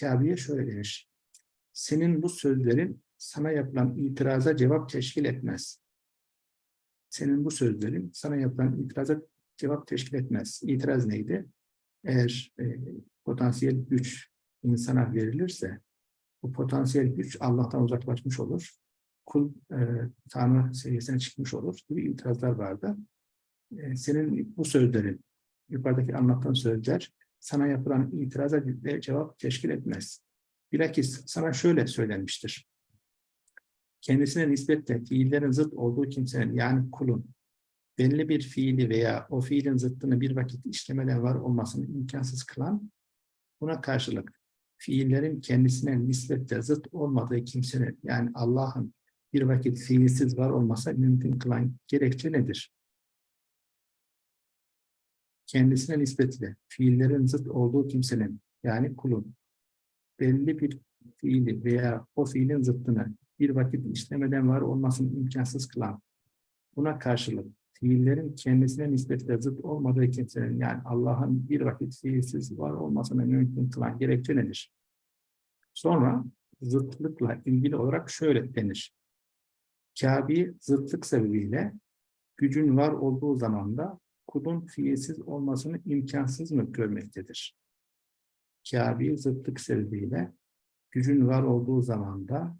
Kabe'ye şöyle denir. Senin bu sözlerin sana yapılan itiraza cevap teşkil etmez. Senin bu sözlerin sana yapılan itiraza cevap teşkil etmez. İtiraz neydi? Eğer e, potansiyel güç insana verilirse bu potansiyel güç Allah'tan uzaklaşmış olur. Kul e, Tanrı seviyesine çıkmış olur gibi itirazlar vardı. E, senin bu sözlerin, yukarıdaki anlattığın sözler sana yapılan itiraza cevap teşkil etmez. Bilakis sana şöyle söylenmiştir. Kendisine nispetle fiillerin zıt olduğu kimsenin yani kulun belli bir fiili veya o fiilin zıttını bir vakit işlemeden var olmasını imkansız kılan, buna karşılık fiillerin kendisine nispetle zıt olmadığı kimsenin yani Allah'ın bir vakit fiilsiz var olmasa mümkün kılan gerekçe nedir? Kendisine nispetle fiillerin zıt olduğu kimsenin yani kulun belli bir fiili veya o fiilin zıttını bir vakit işlemeden var olmasını imkansız kılan buna karşılık fiillerin kendisine nispetle zıt olmadığı kimsenin yani Allah'ın bir vakit fiilsiz var olmasını mümkün kılan gerekçe nedir? Sonra zıtlıkla ilgili olarak şöyle denir. Kabi zıtlık sebebiyle gücün var olduğu zamanda kulun fiilsiz olmasını imkansız mı görmektedir? Kâbi zıtlık sebebiyle gücün var olduğu zamanda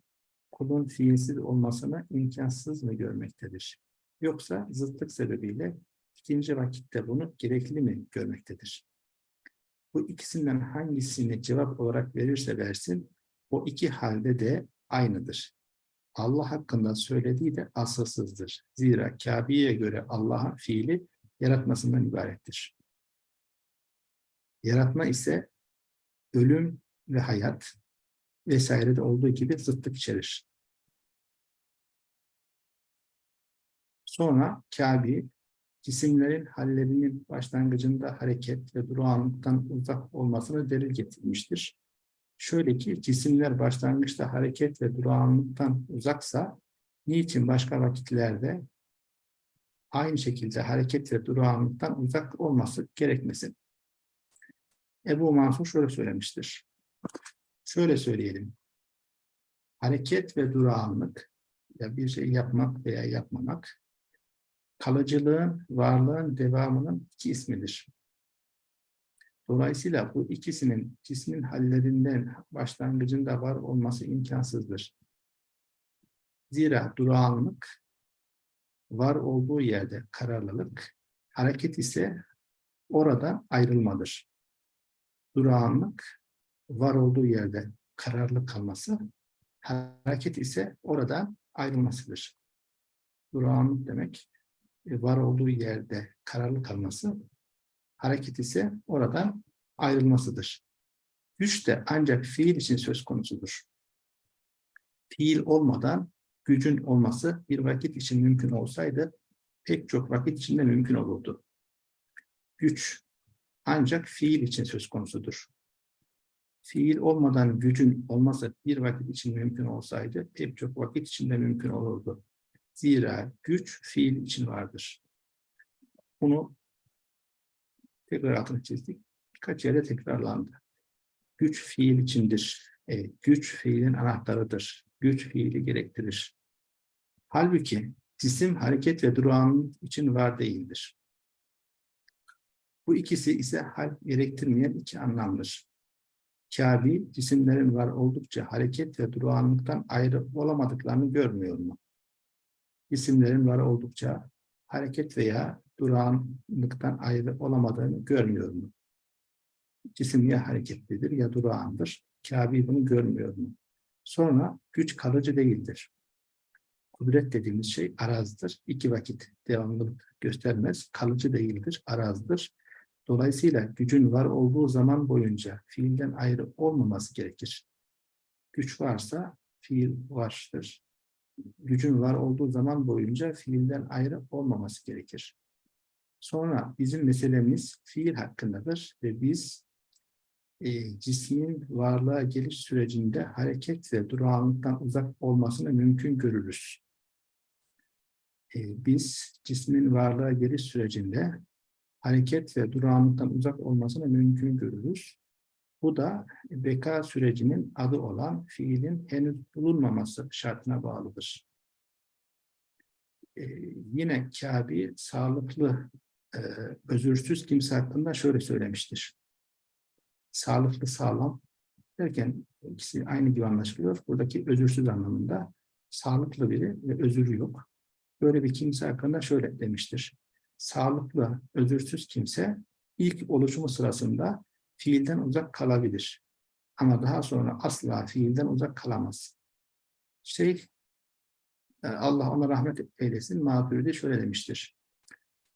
kulun fiilsiz olmasını imkansız mı görmektedir? Yoksa zıtlık sebebiyle ikinci vakitte bunu gerekli mi görmektedir? Bu ikisinden hangisini cevap olarak verirse versin, o iki halde de aynıdır. Allah hakkında söylediği de asılsızdır. Zira Kabe'ye göre Allah'ın fiili yaratmasından ibarettir. Yaratma ise ölüm ve hayat vesairede olduğu gibi zıtlık içerir. Sonra Kabe, cisimlerin hallerinin başlangıcında hareket ve durağanlıktan uzak olmasını delil getirmiştir. Şöyle ki cisimler başlangıçta hareket ve durağanlıktan uzaksa niçin başka vakitlerde aynı şekilde hareket ve durağanlıktan uzak olması gerekmesin. Ebu Mansur şöyle söylemiştir. Şöyle söyleyelim. hareket ve durağanlık ya bir şey yapmak veya yapmamak kalıcılığın, varlığın devamının iki ismidir. Dolayısıyla bu ikisinin cismin hallerinden başlangıcında var olması imkansızdır. Zira durağanlık var olduğu yerde kararlılık, hareket ise orada ayrılmadır. Durağanlık var olduğu yerde kararlı kalması, hareket ise orada ayrılmasıdır. Durağanlık demek e, var olduğu yerde kararlı kalması, hareket ise oradan ayrılmasıdır. Güç de ancak fiil için söz konusudur. Fiil olmadan gücün olması bir vakit için mümkün olsaydı pek çok vakit içinde mümkün olurdu. Güç ancak fiil için söz konusudur. Fiil olmadan gücün olması bir vakit için mümkün olsaydı pek çok vakit içinde mümkün olurdu. Zira güç fiil için vardır. Bunu tekrar altını çizdik. Birkaç yere tekrarlandı. Güç fiil içindir. E, güç fiilin anahtarıdır. Güç fiili gerektirir. Halbuki cisim hareket ve durağanlık için var değildir. Bu ikisi ise hal gerektirmeyen iki anlamdır. Kâbi, cisimlerin var oldukça hareket ve durağanlıktan ayrı olamadıklarını görmüyor mu? Cisimlerin var oldukça hareket veya durağanlıktan ayrı olamadığını görmüyor mu? Cisim ya hareketlidir ya durağandır. Kâbi bunu görmüyor mu? Sonra güç kalıcı değildir. Kudret dediğimiz şey arazdır. İki vakit devamlılık göstermez. Kalıcı değildir, arazdır. Dolayısıyla gücün var olduğu zaman boyunca fiilden ayrı olmaması gerekir. Güç varsa fiil vardır. Gücün var olduğu zaman boyunca fiilden ayrı olmaması gerekir. Sonra bizim meselemiz fiil hakkındadır ve biz e, cismin varlığa geliş sürecinde hareket ve durağanlıktan uzak olmasını mümkün görürüz. E, biz cismin varlığa geliş sürecinde hareket ve durağanlıktan uzak olmasını mümkün görürüz. Bu da beka sürecinin adı olan fiilin henüz bulunmaması şartına bağlıdır. Ee, yine Kabi sağlıklı, e, özürsüz kimse hakkında şöyle söylemiştir. Sağlıklı, sağlam derken ikisi aynı gibi anlaşılıyor. Buradaki özürsüz anlamında sağlıklı biri ve özürü yok. Böyle bir kimse hakkında şöyle demiştir sağlıklı, özürsüz kimse ilk oluşumu sırasında fiilden uzak kalabilir. Ama daha sonra asla fiilden uzak kalamaz. Şey, e, Allah ona rahmet eylesin, Maturidi şöyle demiştir.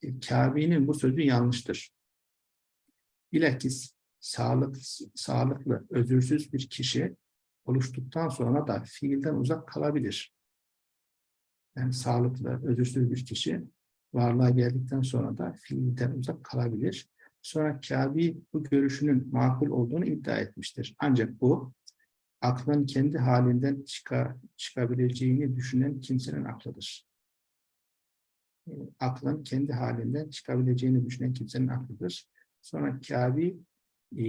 E, Kabe'nin bu sözü yanlıştır. Bilakis sağlık, sağlıklı, özürsüz bir kişi oluştuktan sonra da fiilden uzak kalabilir. Yani sağlıklı, özürsüz bir kişi varlığa geldikten sonra da fiilden uzak kalabilir. Sonra Kabi bu görüşünün makul olduğunu iddia etmiştir. Ancak bu aklın kendi halinden çıka, çıkabileceğini düşünen kimsenin aklıdır. Aklın kendi halinden çıkabileceğini düşünen kimsenin aklıdır. Sonra Kabi e,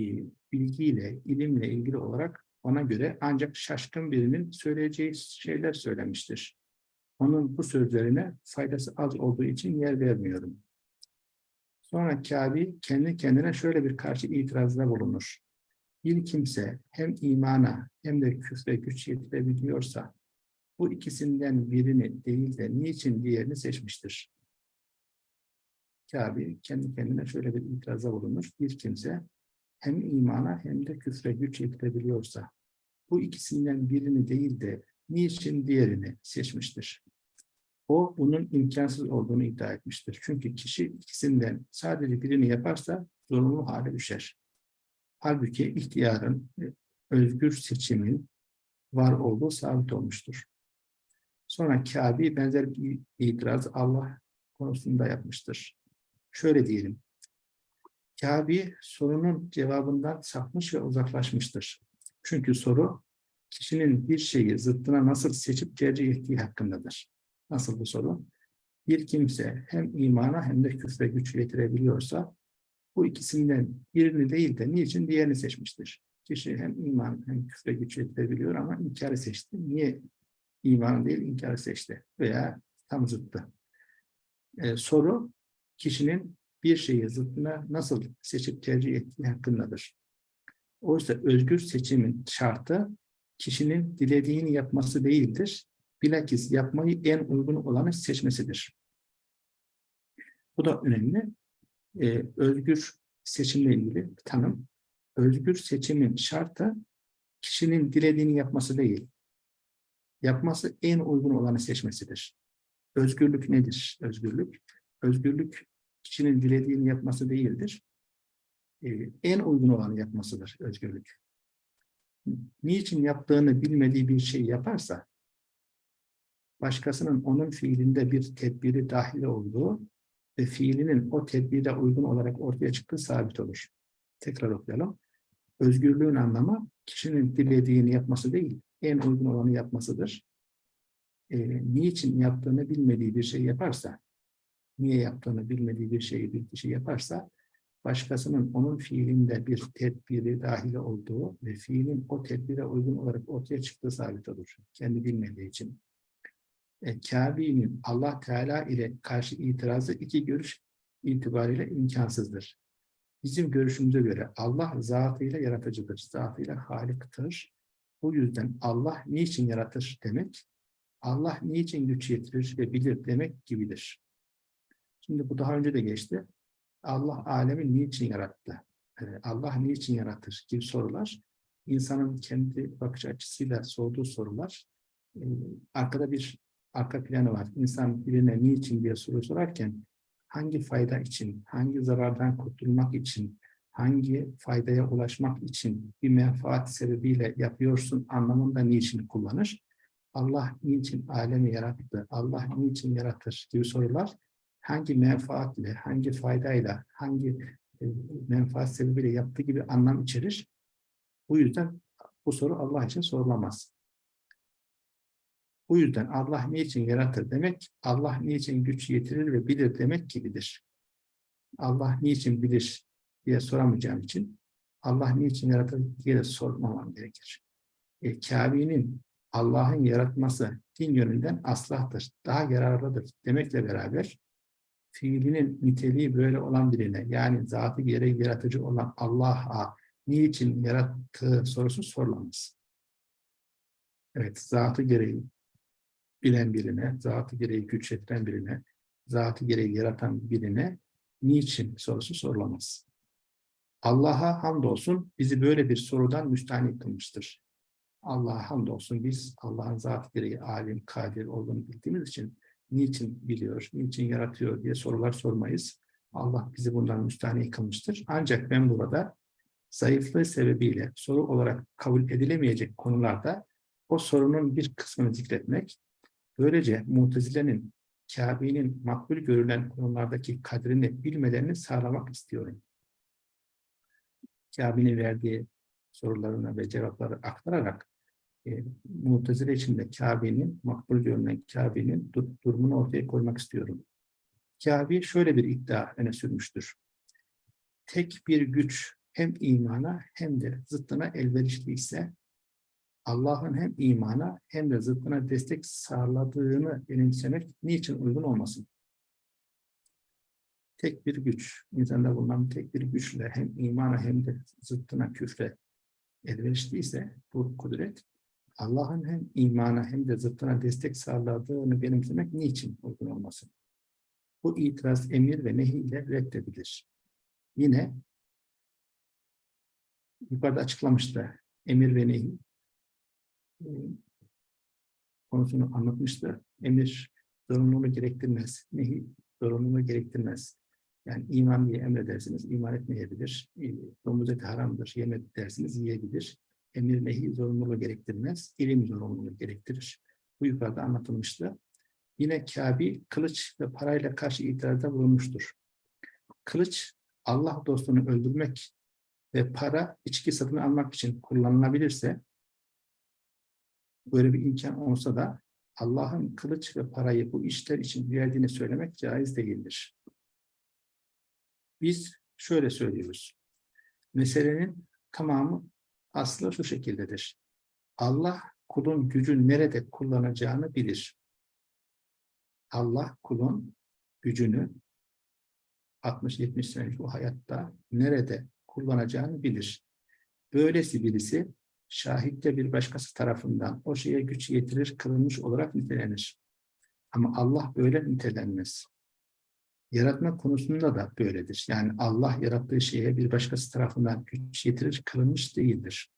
bilgiyle, ilimle ilgili olarak ona göre ancak şaşkın birinin söyleyeceği şeyler söylemiştir. Onun bu sözlerine faydası az olduğu için yer vermiyorum. Sonra Kabi kendi kendine şöyle bir karşı itirazda bulunur. Bir kimse hem imana hem de küfre güç yetirebiliyorsa bu ikisinden birini değil de niçin diğerini seçmiştir? Kabi kendi kendine şöyle bir itirazda bulunur. Bir kimse hem imana hem de küfre güç yetirebiliyorsa bu ikisinden birini değil de niçin diğerini seçmiştir? O bunun imkansız olduğunu iddia etmiştir. Çünkü kişi ikisinden sadece birini yaparsa zorunlu hale düşer. Halbuki ihtiyarın, e, özgür seçimin var olduğu sabit olmuştur. Sonra Kabe benzer bir itiraz Allah konusunda yapmıştır. Şöyle diyelim. Kabe sorunun cevabından sapmış ve uzaklaşmıştır. Çünkü soru kişinin bir şeyi zıttına nasıl seçip tercih ettiği hakkındadır. Nasıl bu soru? Bir kimse hem imana hem de küfre güç getirebiliyorsa bu ikisinden birini değil de niçin diğerini seçmiştir? Kişi hem iman hem küfre güç yetirebiliyor ama inkarı seçti. Niye iman değil inkarı seçti? Veya tam zıttı. Ee, soru kişinin bir şeyi zıttına nasıl seçip tercih ettiği hakkındadır. Oysa özgür seçimin şartı kişinin dilediğini yapması değildir. Bilakis yapmayı en uygun olanı seçmesidir. Bu da önemli. Ee, özgür seçimle ilgili tanım. Özgür seçimin şartı kişinin dilediğini yapması değil. Yapması en uygun olanı seçmesidir. Özgürlük nedir? Özgürlük. Özgürlük kişinin dilediğini yapması değildir. Ee, en uygun olanı yapmasıdır özgürlük. Niçin yaptığını bilmediği bir şey yaparsa, başkasının onun fiilinde bir tedbiri dahil olduğu ve fiilinin o tedbire uygun olarak ortaya çıktığı sabit olur. Tekrar okuyalım. Özgürlüğün anlamı kişinin dilediğini yapması değil, en uygun olanı yapmasıdır. Ee, niçin yaptığını bilmediği bir şey yaparsa, niye yaptığını bilmediği bir şeyi bir kişi yaparsa, başkasının onun fiilinde bir tedbiri dahil olduğu ve fiilin o tedbire uygun olarak ortaya çıktığı sabit olur. Kendi bilmediği için. E, Kabe'nin Allah Teala ile karşı itirazı iki görüş itibariyle imkansızdır. Bizim görüşümüze göre Allah zatıyla yaratıcıdır, zatıyla haliktir. Bu yüzden Allah niçin yaratır demek, Allah niçin güç yetirir ve bilir demek gibidir. Şimdi bu daha önce de geçti. Allah alemi niçin yarattı? Ee, Allah niçin yaratır gibi sorular. insanın kendi bakış açısıyla sorduğu sorular. Ee, arkada bir arka planı var. İnsan birine niçin diye soru sorarken hangi fayda için, hangi zarardan kurtulmak için, hangi faydaya ulaşmak için bir menfaat sebebiyle yapıyorsun anlamında niçin kullanır. Allah niçin alemi yarattı, Allah niçin yaratır gibi sorular hangi menfaatle, hangi faydayla, hangi e, menfaat sebebiyle yaptığı gibi anlam içerir. Bu yüzden bu soru Allah için sorulamaz. Bu yüzden Allah niçin yaratır demek, Allah niçin güç yetirir ve bilir demek gibidir. Allah niçin bilir diye soramayacağım için Allah niçin yaratır diye de sormamam gerekir. E, Kabe'nin Allah'ın yaratması din yönünden aslahtır, daha yararlıdır demekle beraber fiilinin niteliği böyle olan birine yani zatı gereği yaratıcı olan Allah'a niçin yarattığı sorusu sorulamaz. Evet, zatı gereği bilen birine, zatı gereği güç yetiren birine, zatı gereği yaratan birine niçin sorusu sorulamaz. Allah'a hamdolsun bizi böyle bir sorudan müstahni kılmıştır. Allah'a hamdolsun biz Allah'ın zatı gereği alim, kadir olduğunu bildiğimiz için niçin biliyor, niçin yaratıyor diye sorular sormayız. Allah bizi bundan müstahni kılmıştır. Ancak ben burada zayıflığı sebebiyle soru olarak kabul edilemeyecek konularda o sorunun bir kısmını zikretmek, böylece Mutezile'nin Kabe'nin makbul görülen konulardaki kadrini bilmelerini sağlamak istiyorum. Kabe'nin verdiği sorularına ve cevapları aktararak e, Mutezile içinde Kabe'nin, makbul görünen Kabe'nin dur durumunu ortaya koymak istiyorum. Kabe şöyle bir iddia öne sürmüştür. Tek bir güç hem imana hem de zıttına elverişli ise Allah'ın hem imana hem de zıttına destek sağladığını benimsemek niçin uygun olmasın? Tek bir güç, insanda bulunan tek bir güçle hem imana hem de zıttına küfre elverişliyse bu kudret Allah'ın hem imana hem de zıttına destek sağladığını benimsemek niçin uygun olmasın? Bu itiraz emir ve nehi ile reddedilir. Yine yukarıda açıklamıştı emir ve nehi konusunu anlatmıştı. Emir zorunluluğu gerektirmez. Nehi zorunluluğu gerektirmez. Yani iman diye emredersiniz, iman etmeyebilir. E, domuz eti haramdır, yeme dersiniz, yiyebilir emir nehi zorunluluğu gerektirmez, ilim zorunluluğu gerektirir. Bu yukarıda anlatılmıştı. Yine Kabi kılıç ve parayla karşı itirazda bulunmuştur. Kılıç Allah dostunu öldürmek ve para içki satın almak için kullanılabilirse böyle bir imkan olsa da Allah'ın kılıç ve parayı bu işler için verdiğini söylemek caiz değildir. Biz şöyle söylüyoruz. Meselenin tamamı Aslı şu şekildedir. Allah kulun gücü nerede kullanacağını bilir. Allah kulun gücünü 60-70 senelik bu hayatta nerede kullanacağını bilir. Böylesi birisi şahitte bir başkası tarafından o şeye güç yetirir, kılınmış olarak nitelenir. Ama Allah böyle nitelenmez. Yaratma konusunda da böyledir. Yani Allah yarattığı şeye bir başkası tarafından güç yetirir, kılınmış değildir.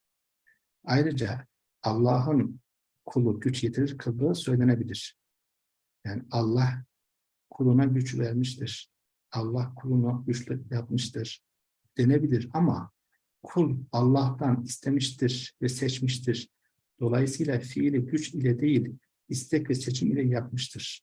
Ayrıca Allah'ın kulu güç yetirir, kıldığı söylenebilir. Yani Allah kuluna güç vermiştir. Allah kulunu güçlü yapmıştır denebilir ama kul Allah'tan istemiştir ve seçmiştir. Dolayısıyla fiili güç ile değil, istek ve seçim ile yapmıştır.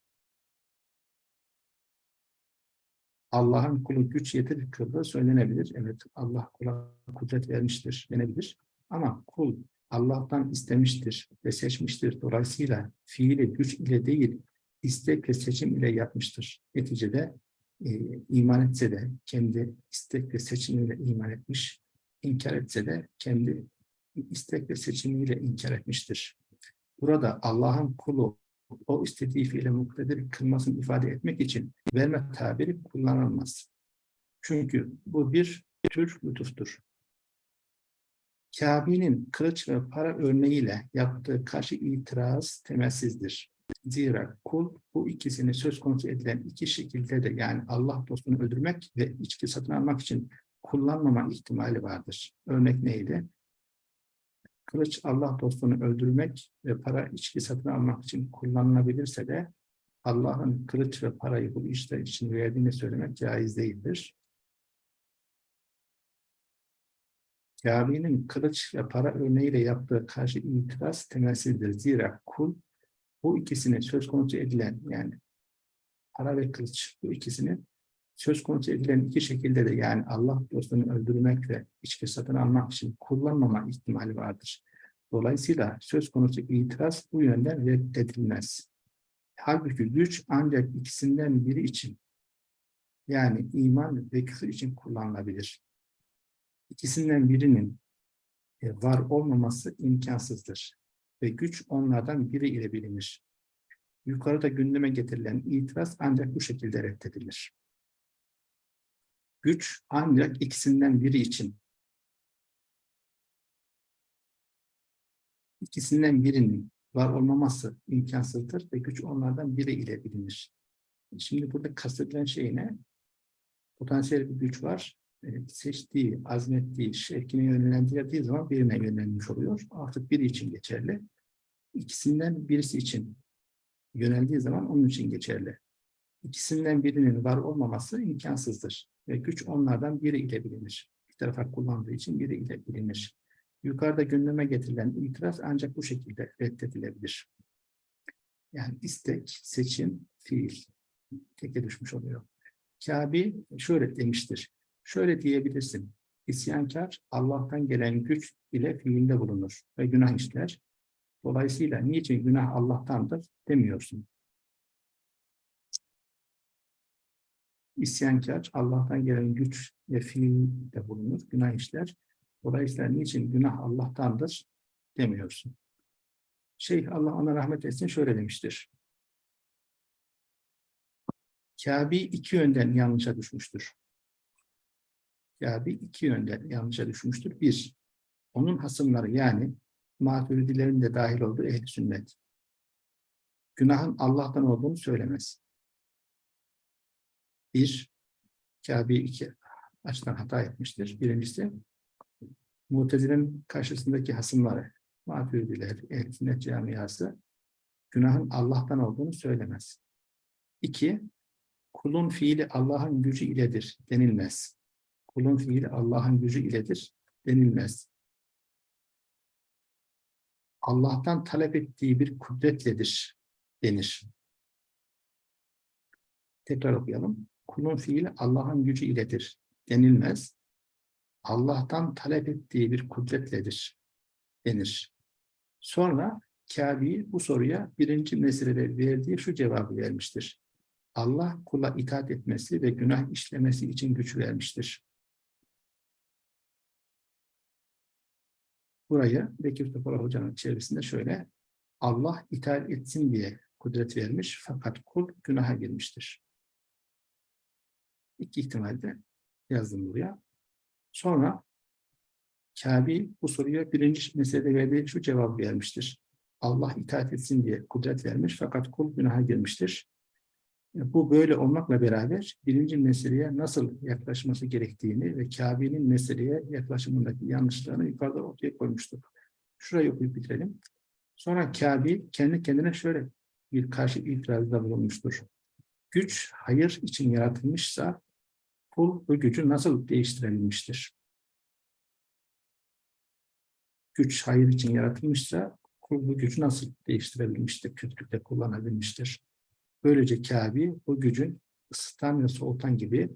Allah'ın kulu güç yetir kıldığı söylenebilir. Evet Allah kula kudret vermiştir denebilir. Ama kul Allah'tan istemiştir ve seçmiştir. Dolayısıyla fiili güç ile değil, istek ve seçim ile yapmıştır. Neticede e, iman etse de kendi istek ve seçimiyle iman etmiş, inkar etse de kendi istek ve seçimiyle inkar etmiştir. Burada Allah'ın kulu o istediği fiile muktedir kılmasını ifade etmek için verme tabiri kullanılmaz. Çünkü bu bir tür lütuftur. Kabe'nin kılıç ve para örneğiyle yaptığı karşı itiraz temelsizdir. Zira kul bu ikisini söz konusu edilen iki şekilde de yani Allah dostunu öldürmek ve içki satın almak için kullanmama ihtimali vardır. Örnek neydi? Kılıç Allah dostunu öldürmek ve para içki satın almak için kullanılabilirse de Allah'ın kılıç ve parayı bu işler için verdiğini söylemek caiz değildir. Kabe'nin kılıç ve para örneğiyle yaptığı karşı itiraz temelsizdir. Zira kul bu ikisini söz konusu edilen yani para ve kılıç bu ikisini söz konusu edilen iki şekilde de yani Allah dostunu öldürmek ve içki satın almak için kullanmama ihtimali vardır. Dolayısıyla söz konusu itiraz bu yönden reddedilmez. Halbuki güç ancak ikisinden biri için yani iman ve küfür için kullanılabilir. İkisinden birinin e, var olmaması imkansızdır ve güç onlardan biri ile bilinir. Yukarıda gündeme getirilen itiraz ancak bu şekilde reddedilir. Güç ancak ikisinden biri için ikisinden birinin var olmaması imkansızdır ve güç onlardan biri ile bilinir. Şimdi burada kastedilen şey ne? Potansiyel bir güç var. Seçtiği, azmettiği, şevkine yönlendirdiği zaman birine yönlenmiş oluyor. Artık biri için geçerli. İkisinden birisi için yöneldiği zaman onun için geçerli. İkisinden birinin var olmaması imkansızdır. Ve güç onlardan biri ile bilinir. Bir tarafa kullandığı için biri ile bilinir. Yukarıda gündeme getirilen itiraz ancak bu şekilde reddedilebilir. Yani istek, seçim, fiil teke düşmüş oluyor. Kabe şöyle demiştir. Şöyle diyebilirsin. İsyankar Allah'tan gelen güç ile fiilde bulunur ve günah işler. Dolayısıyla niçin günah Allah'tandır demiyorsun. İsyankar Allah'tan gelen güç ve fiilde bulunur, günah işler. Dolayısıyla niçin günah Allah'tandır demiyorsun. Şeyh Allah ona rahmet etsin şöyle demiştir. Kabe iki yönden yanlışa düşmüştür. Kabe iki yönden yanlışa düşmüştür. Bir, onun hasımları yani maturidilerin de dahil olduğu ehl sünnet. Günahın Allah'tan olduğunu söylemez. Bir, Kabe iki açıdan hata etmiştir. Birincisi, Mutezile'nin karşısındaki hasımları, maturidiler, ehl sünnet camiası, günahın Allah'tan olduğunu söylemez. İki, kulun fiili Allah'ın gücü iledir denilmez. Kulun fiili Allah'ın gücü iledir denilmez. Allah'tan talep ettiği bir kudretledir denir. Tekrar okuyalım. Kulun fiili Allah'ın gücü iledir denilmez. Allah'tan talep ettiği bir kudretledir denir. Sonra Kâbi bu soruya birinci meselede verdiği şu cevabı vermiştir. Allah kula itaat etmesi ve günah işlemesi için güç vermiştir. burayı Bekir Topal Hoca'nın çevresinde şöyle Allah itaat etsin diye kudret vermiş fakat kul günaha girmiştir. İki ihtimalde yazdım buraya. Sonra Kabil bu soruya birinci meselede verdiği şu cevabı vermiştir. Allah itaat etsin diye kudret vermiş fakat kul günaha girmiştir. E, Bu böyle olmakla beraber birinci meseleye nasıl yaklaşması gerektiğini ve Kabe'nin meseleye yaklaşımındaki yanlışlarını yukarıda ortaya koymuştuk. Şurayı okuyup bitirelim. Sonra Kabe kendi kendine şöyle bir karşı itirazda bulunmuştur. Güç hayır için yaratılmışsa kul bu gücü nasıl değiştirebilmiştir? Güç hayır için yaratılmışsa kul bu gücü nasıl değiştirebilmiştir? Kötülükte kullanabilmiştir. Böylece Kabe bu gücün ısıtan ve soğutan gibi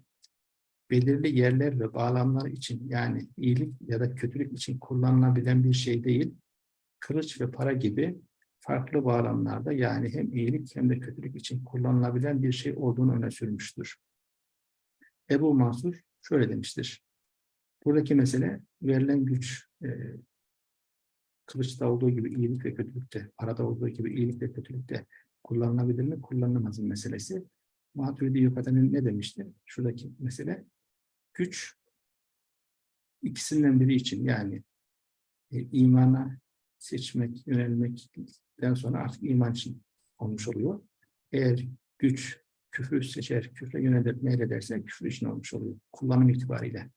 belirli yerler ve bağlamlar için yani iyilik ya da kötülük için kullanılabilen bir şey değil, kılıç ve para gibi farklı bağlamlarda yani hem iyilik hem de kötülük için kullanılabilen bir şey olduğunu öne sürmüştür. Ebu Mansur şöyle demiştir. Buradaki mesele verilen güç e, kılıçta olduğu gibi iyilik ve kötülükte, parada olduğu gibi iyilik ve kötülükte kullanılabilir mi, kullanılamaz mı meselesi. Maturidi Yukatan'ın ne demişti? Şuradaki mesele güç ikisinden biri için yani e, imana seçmek, yönelmekten sonra artık iman için olmuş oluyor. Eğer güç küfür seçer, küfre yönelir, meylederse küfür için olmuş oluyor. Kullanım itibariyle.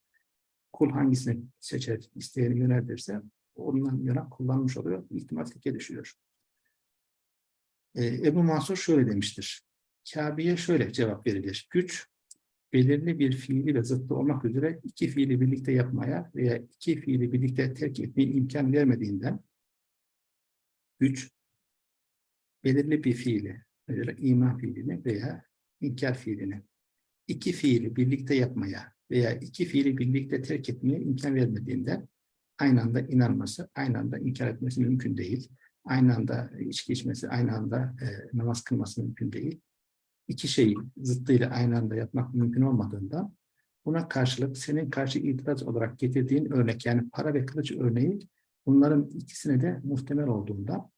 Kul hangisini seçer, isteyeni yöneltirse ondan yana kullanmış oluyor. İhtimal teke düşüyor. Ee, Ebu Mansur şöyle demiştir. Kabe'ye şöyle cevap verilir. Güç, belirli bir fiili ve zıttı olmak üzere iki fiili birlikte yapmaya veya iki fiili birlikte terk etmeye imkan vermediğinden güç, belirli bir fiili, mesela iman fiilini veya inkar fiilini iki fiili birlikte yapmaya veya iki fiili birlikte terk etmeye imkan vermediğinden aynı anda inanması, aynı anda inkar etmesi mümkün değil. Aynı anda içki içmesi, aynı anda e, namaz kılması mümkün değil. İki şeyi zıttıyla aynı anda yapmak mümkün olmadığında buna karşılık senin karşı itiraz olarak getirdiğin örnek yani para ve kılıç örneği bunların ikisine de muhtemel olduğunda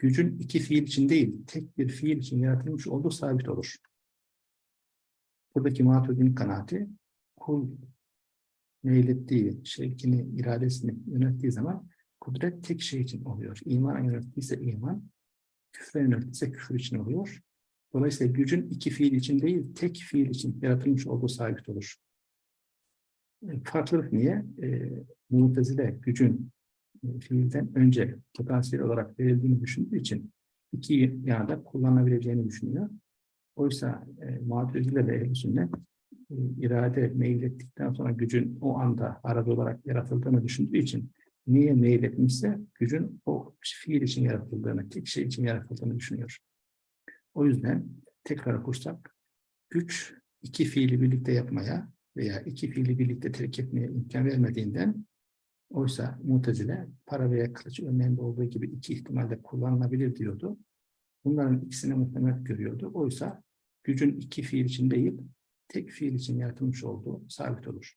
gücün iki fiil için değil, tek bir fiil için yaratılmış olduğu sabit olur. Buradaki Maturidi'nin kanaati kul meylettiği, şevkini, iradesini yönettiği zaman kudret tek şey için oluyor. İmana yönettiyse iman, küfre yönettiyse küfür için oluyor. Dolayısıyla gücün iki fiil için değil, tek fiil için yaratılmış olduğu sabit olur. E, Farklılık niye? E, Mutezile gücün fiilden önce potansiyel olarak verildiğini düşündüğü için iki yanda kullanabileceğini düşünüyor. Oysa e, Mu'tezile ve ehl sünnet e, irade meylettikten sonra gücün o anda arada olarak yaratıldığını düşündüğü için niye meyletmişse gücün o fiil için yaratıldığını, tek şey için yaratıldığını düşünüyor. O yüzden tekrar okursak güç iki fiili birlikte yapmaya veya iki fiili birlikte terk etmeye imkan vermediğinden oysa Mutezile para veya kılıç örneğinde olduğu gibi iki ihtimalde kullanılabilir diyordu. Bunların ikisini muhtemel görüyordu. Oysa gücün iki fiil için değil, tek fiil için yaratılmış olduğu sabit olur.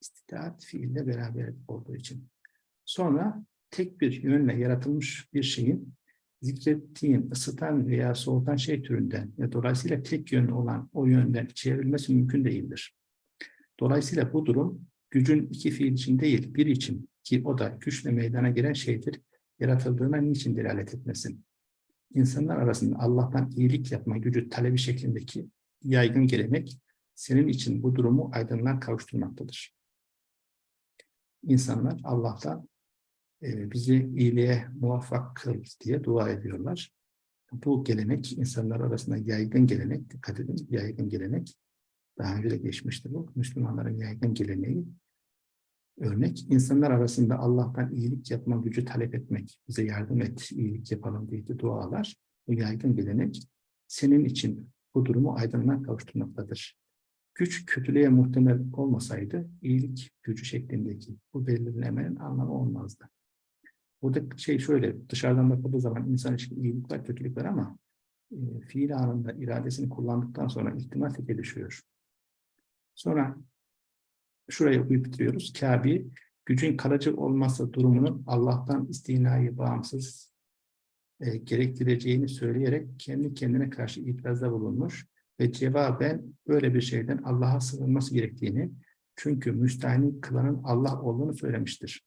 İstitaat fiille beraber olduğu için. Sonra tek bir yönle yaratılmış bir şeyin zikrettiğin ısıtan veya soğutan şey türünden ve dolayısıyla tek yönlü olan o yönden çevrilmesi mümkün değildir. Dolayısıyla bu durum gücün iki fiil için değil, bir için ki o da güçle meydana gelen şeydir, yaratıldığına niçin delalet etmesin? İnsanlar arasında Allah'tan iyilik yapma gücü talebi şeklindeki yaygın gelenek senin için bu durumu aydınlığa kavuşturmaktadır. İnsanlar Allah'tan e, bizi iyiliğe muvaffak kıl diye dua ediyorlar. Bu gelenek insanlar arasında yaygın gelenek, dikkat edin yaygın gelenek. Daha önce de geçmişti bu. Müslümanların yaygın geleneği. Örnek, insanlar arasında Allah'tan iyilik yapma gücü talep etmek, bize yardım et, iyilik yapalım diye dualar. Bu yaygın gelenek senin için bu durumu aydınlığa kavuşturmaktadır. Güç kötülüğe muhtemel olmasaydı iyilik gücü şeklindeki bu belirlemenin anlamı olmazdı. Burada şey şöyle, dışarıdan bakıldığı zaman insan için iyilik var, kötülük var ama e, fiil anında iradesini kullandıktan sonra ihtimal teke düşüyor. Sonra şurayı okuyup bitiriyoruz. Kabe gücün kalıcı olması durumunun Allah'tan istinayı bağımsız e, gerektireceğini söyleyerek kendi kendine karşı itirazda bulunmuş ve cevaben böyle bir şeyden Allah'a sığınması gerektiğini çünkü müstahni kılanın Allah olduğunu söylemiştir.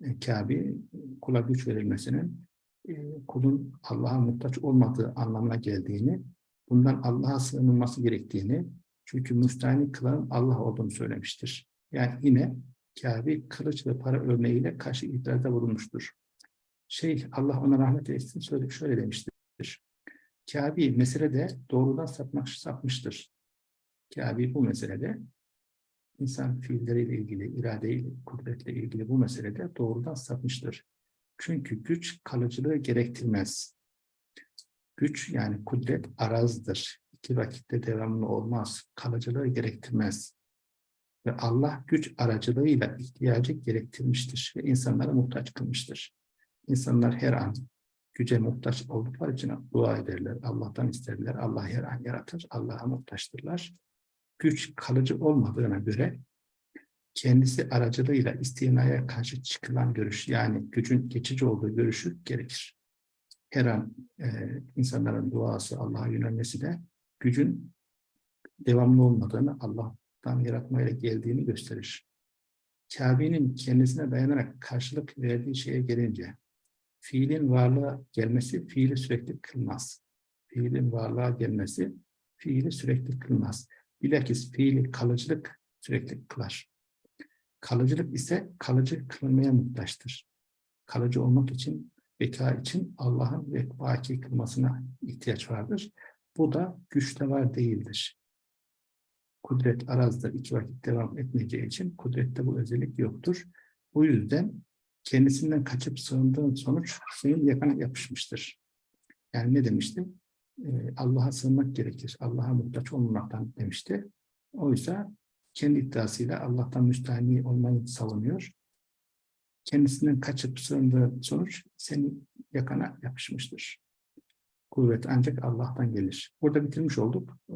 E, Kabe kula güç verilmesinin e, kulun Allah'a muhtaç olmadığı anlamına geldiğini, bundan Allah'a sığınılması gerektiğini, çünkü müstahni kılanın Allah olduğunu söylemiştir. Yani yine Kabe kılıç ve para örneğiyle karşı itirazda bulunmuştur. Şeyh Allah ona rahmet eylesin şöyle, şöyle demiştir. Kabe meselede doğrudan sapmak, sapmıştır. Kabe bu meselede insan fiilleriyle ilgili, iradeyle, kudretle ilgili bu meselede doğrudan sapmıştır. Çünkü güç kalıcılığı gerektirmez. Güç yani kudret arazdır. İki vakitte devamlı olmaz. Kalıcılığı gerektirmez. Ve Allah güç aracılığıyla ihtiyacı gerektirmiştir ve insanlara muhtaç kılmıştır. İnsanlar her an güce muhtaç oldukları için dua ederler, Allah'tan isterler, Allah her an yaratır, Allah'a muhtaçtırlar. Güç kalıcı olmadığına göre kendisi aracılığıyla istinaya karşı çıkılan görüş, yani gücün geçici olduğu görüşü gerekir. Her an e, insanların duası, Allah'a yönelmesi de gücün devamlı olmadığını, Allah'tan yaratmayla geldiğini gösterir. Kabe'nin kendisine dayanarak karşılık verdiği şeye gelince, fiilin varlığa gelmesi fiili sürekli kılmaz. Fiilin varlığa gelmesi fiili sürekli kılmaz. Bilakis fiili kalıcılık sürekli kılar. Kalıcılık ise kalıcı kılınmaya muhtaçtır. Kalıcı olmak için, beka için Allah'ın ve baki kılmasına ihtiyaç vardır. Bu da güçte var değildir. Kudret arazda iki vakit devam etmeyeceği için kudrette bu özellik yoktur. Bu yüzden kendisinden kaçıp sığındığın sonuç senin yakana yapışmıştır. Yani ne demişti? Ee, Allah'a sığınmak gerekir. Allah'a muhtaç olmamaktan demişti. Oysa kendi iddiasıyla Allah'tan müstahni olmayı savunuyor. Kendisinden kaçıp sığındığı sonuç senin yakana yapışmıştır. Kuvvet ancak Allah'tan gelir. Burada bitirmiş olduk. Ee,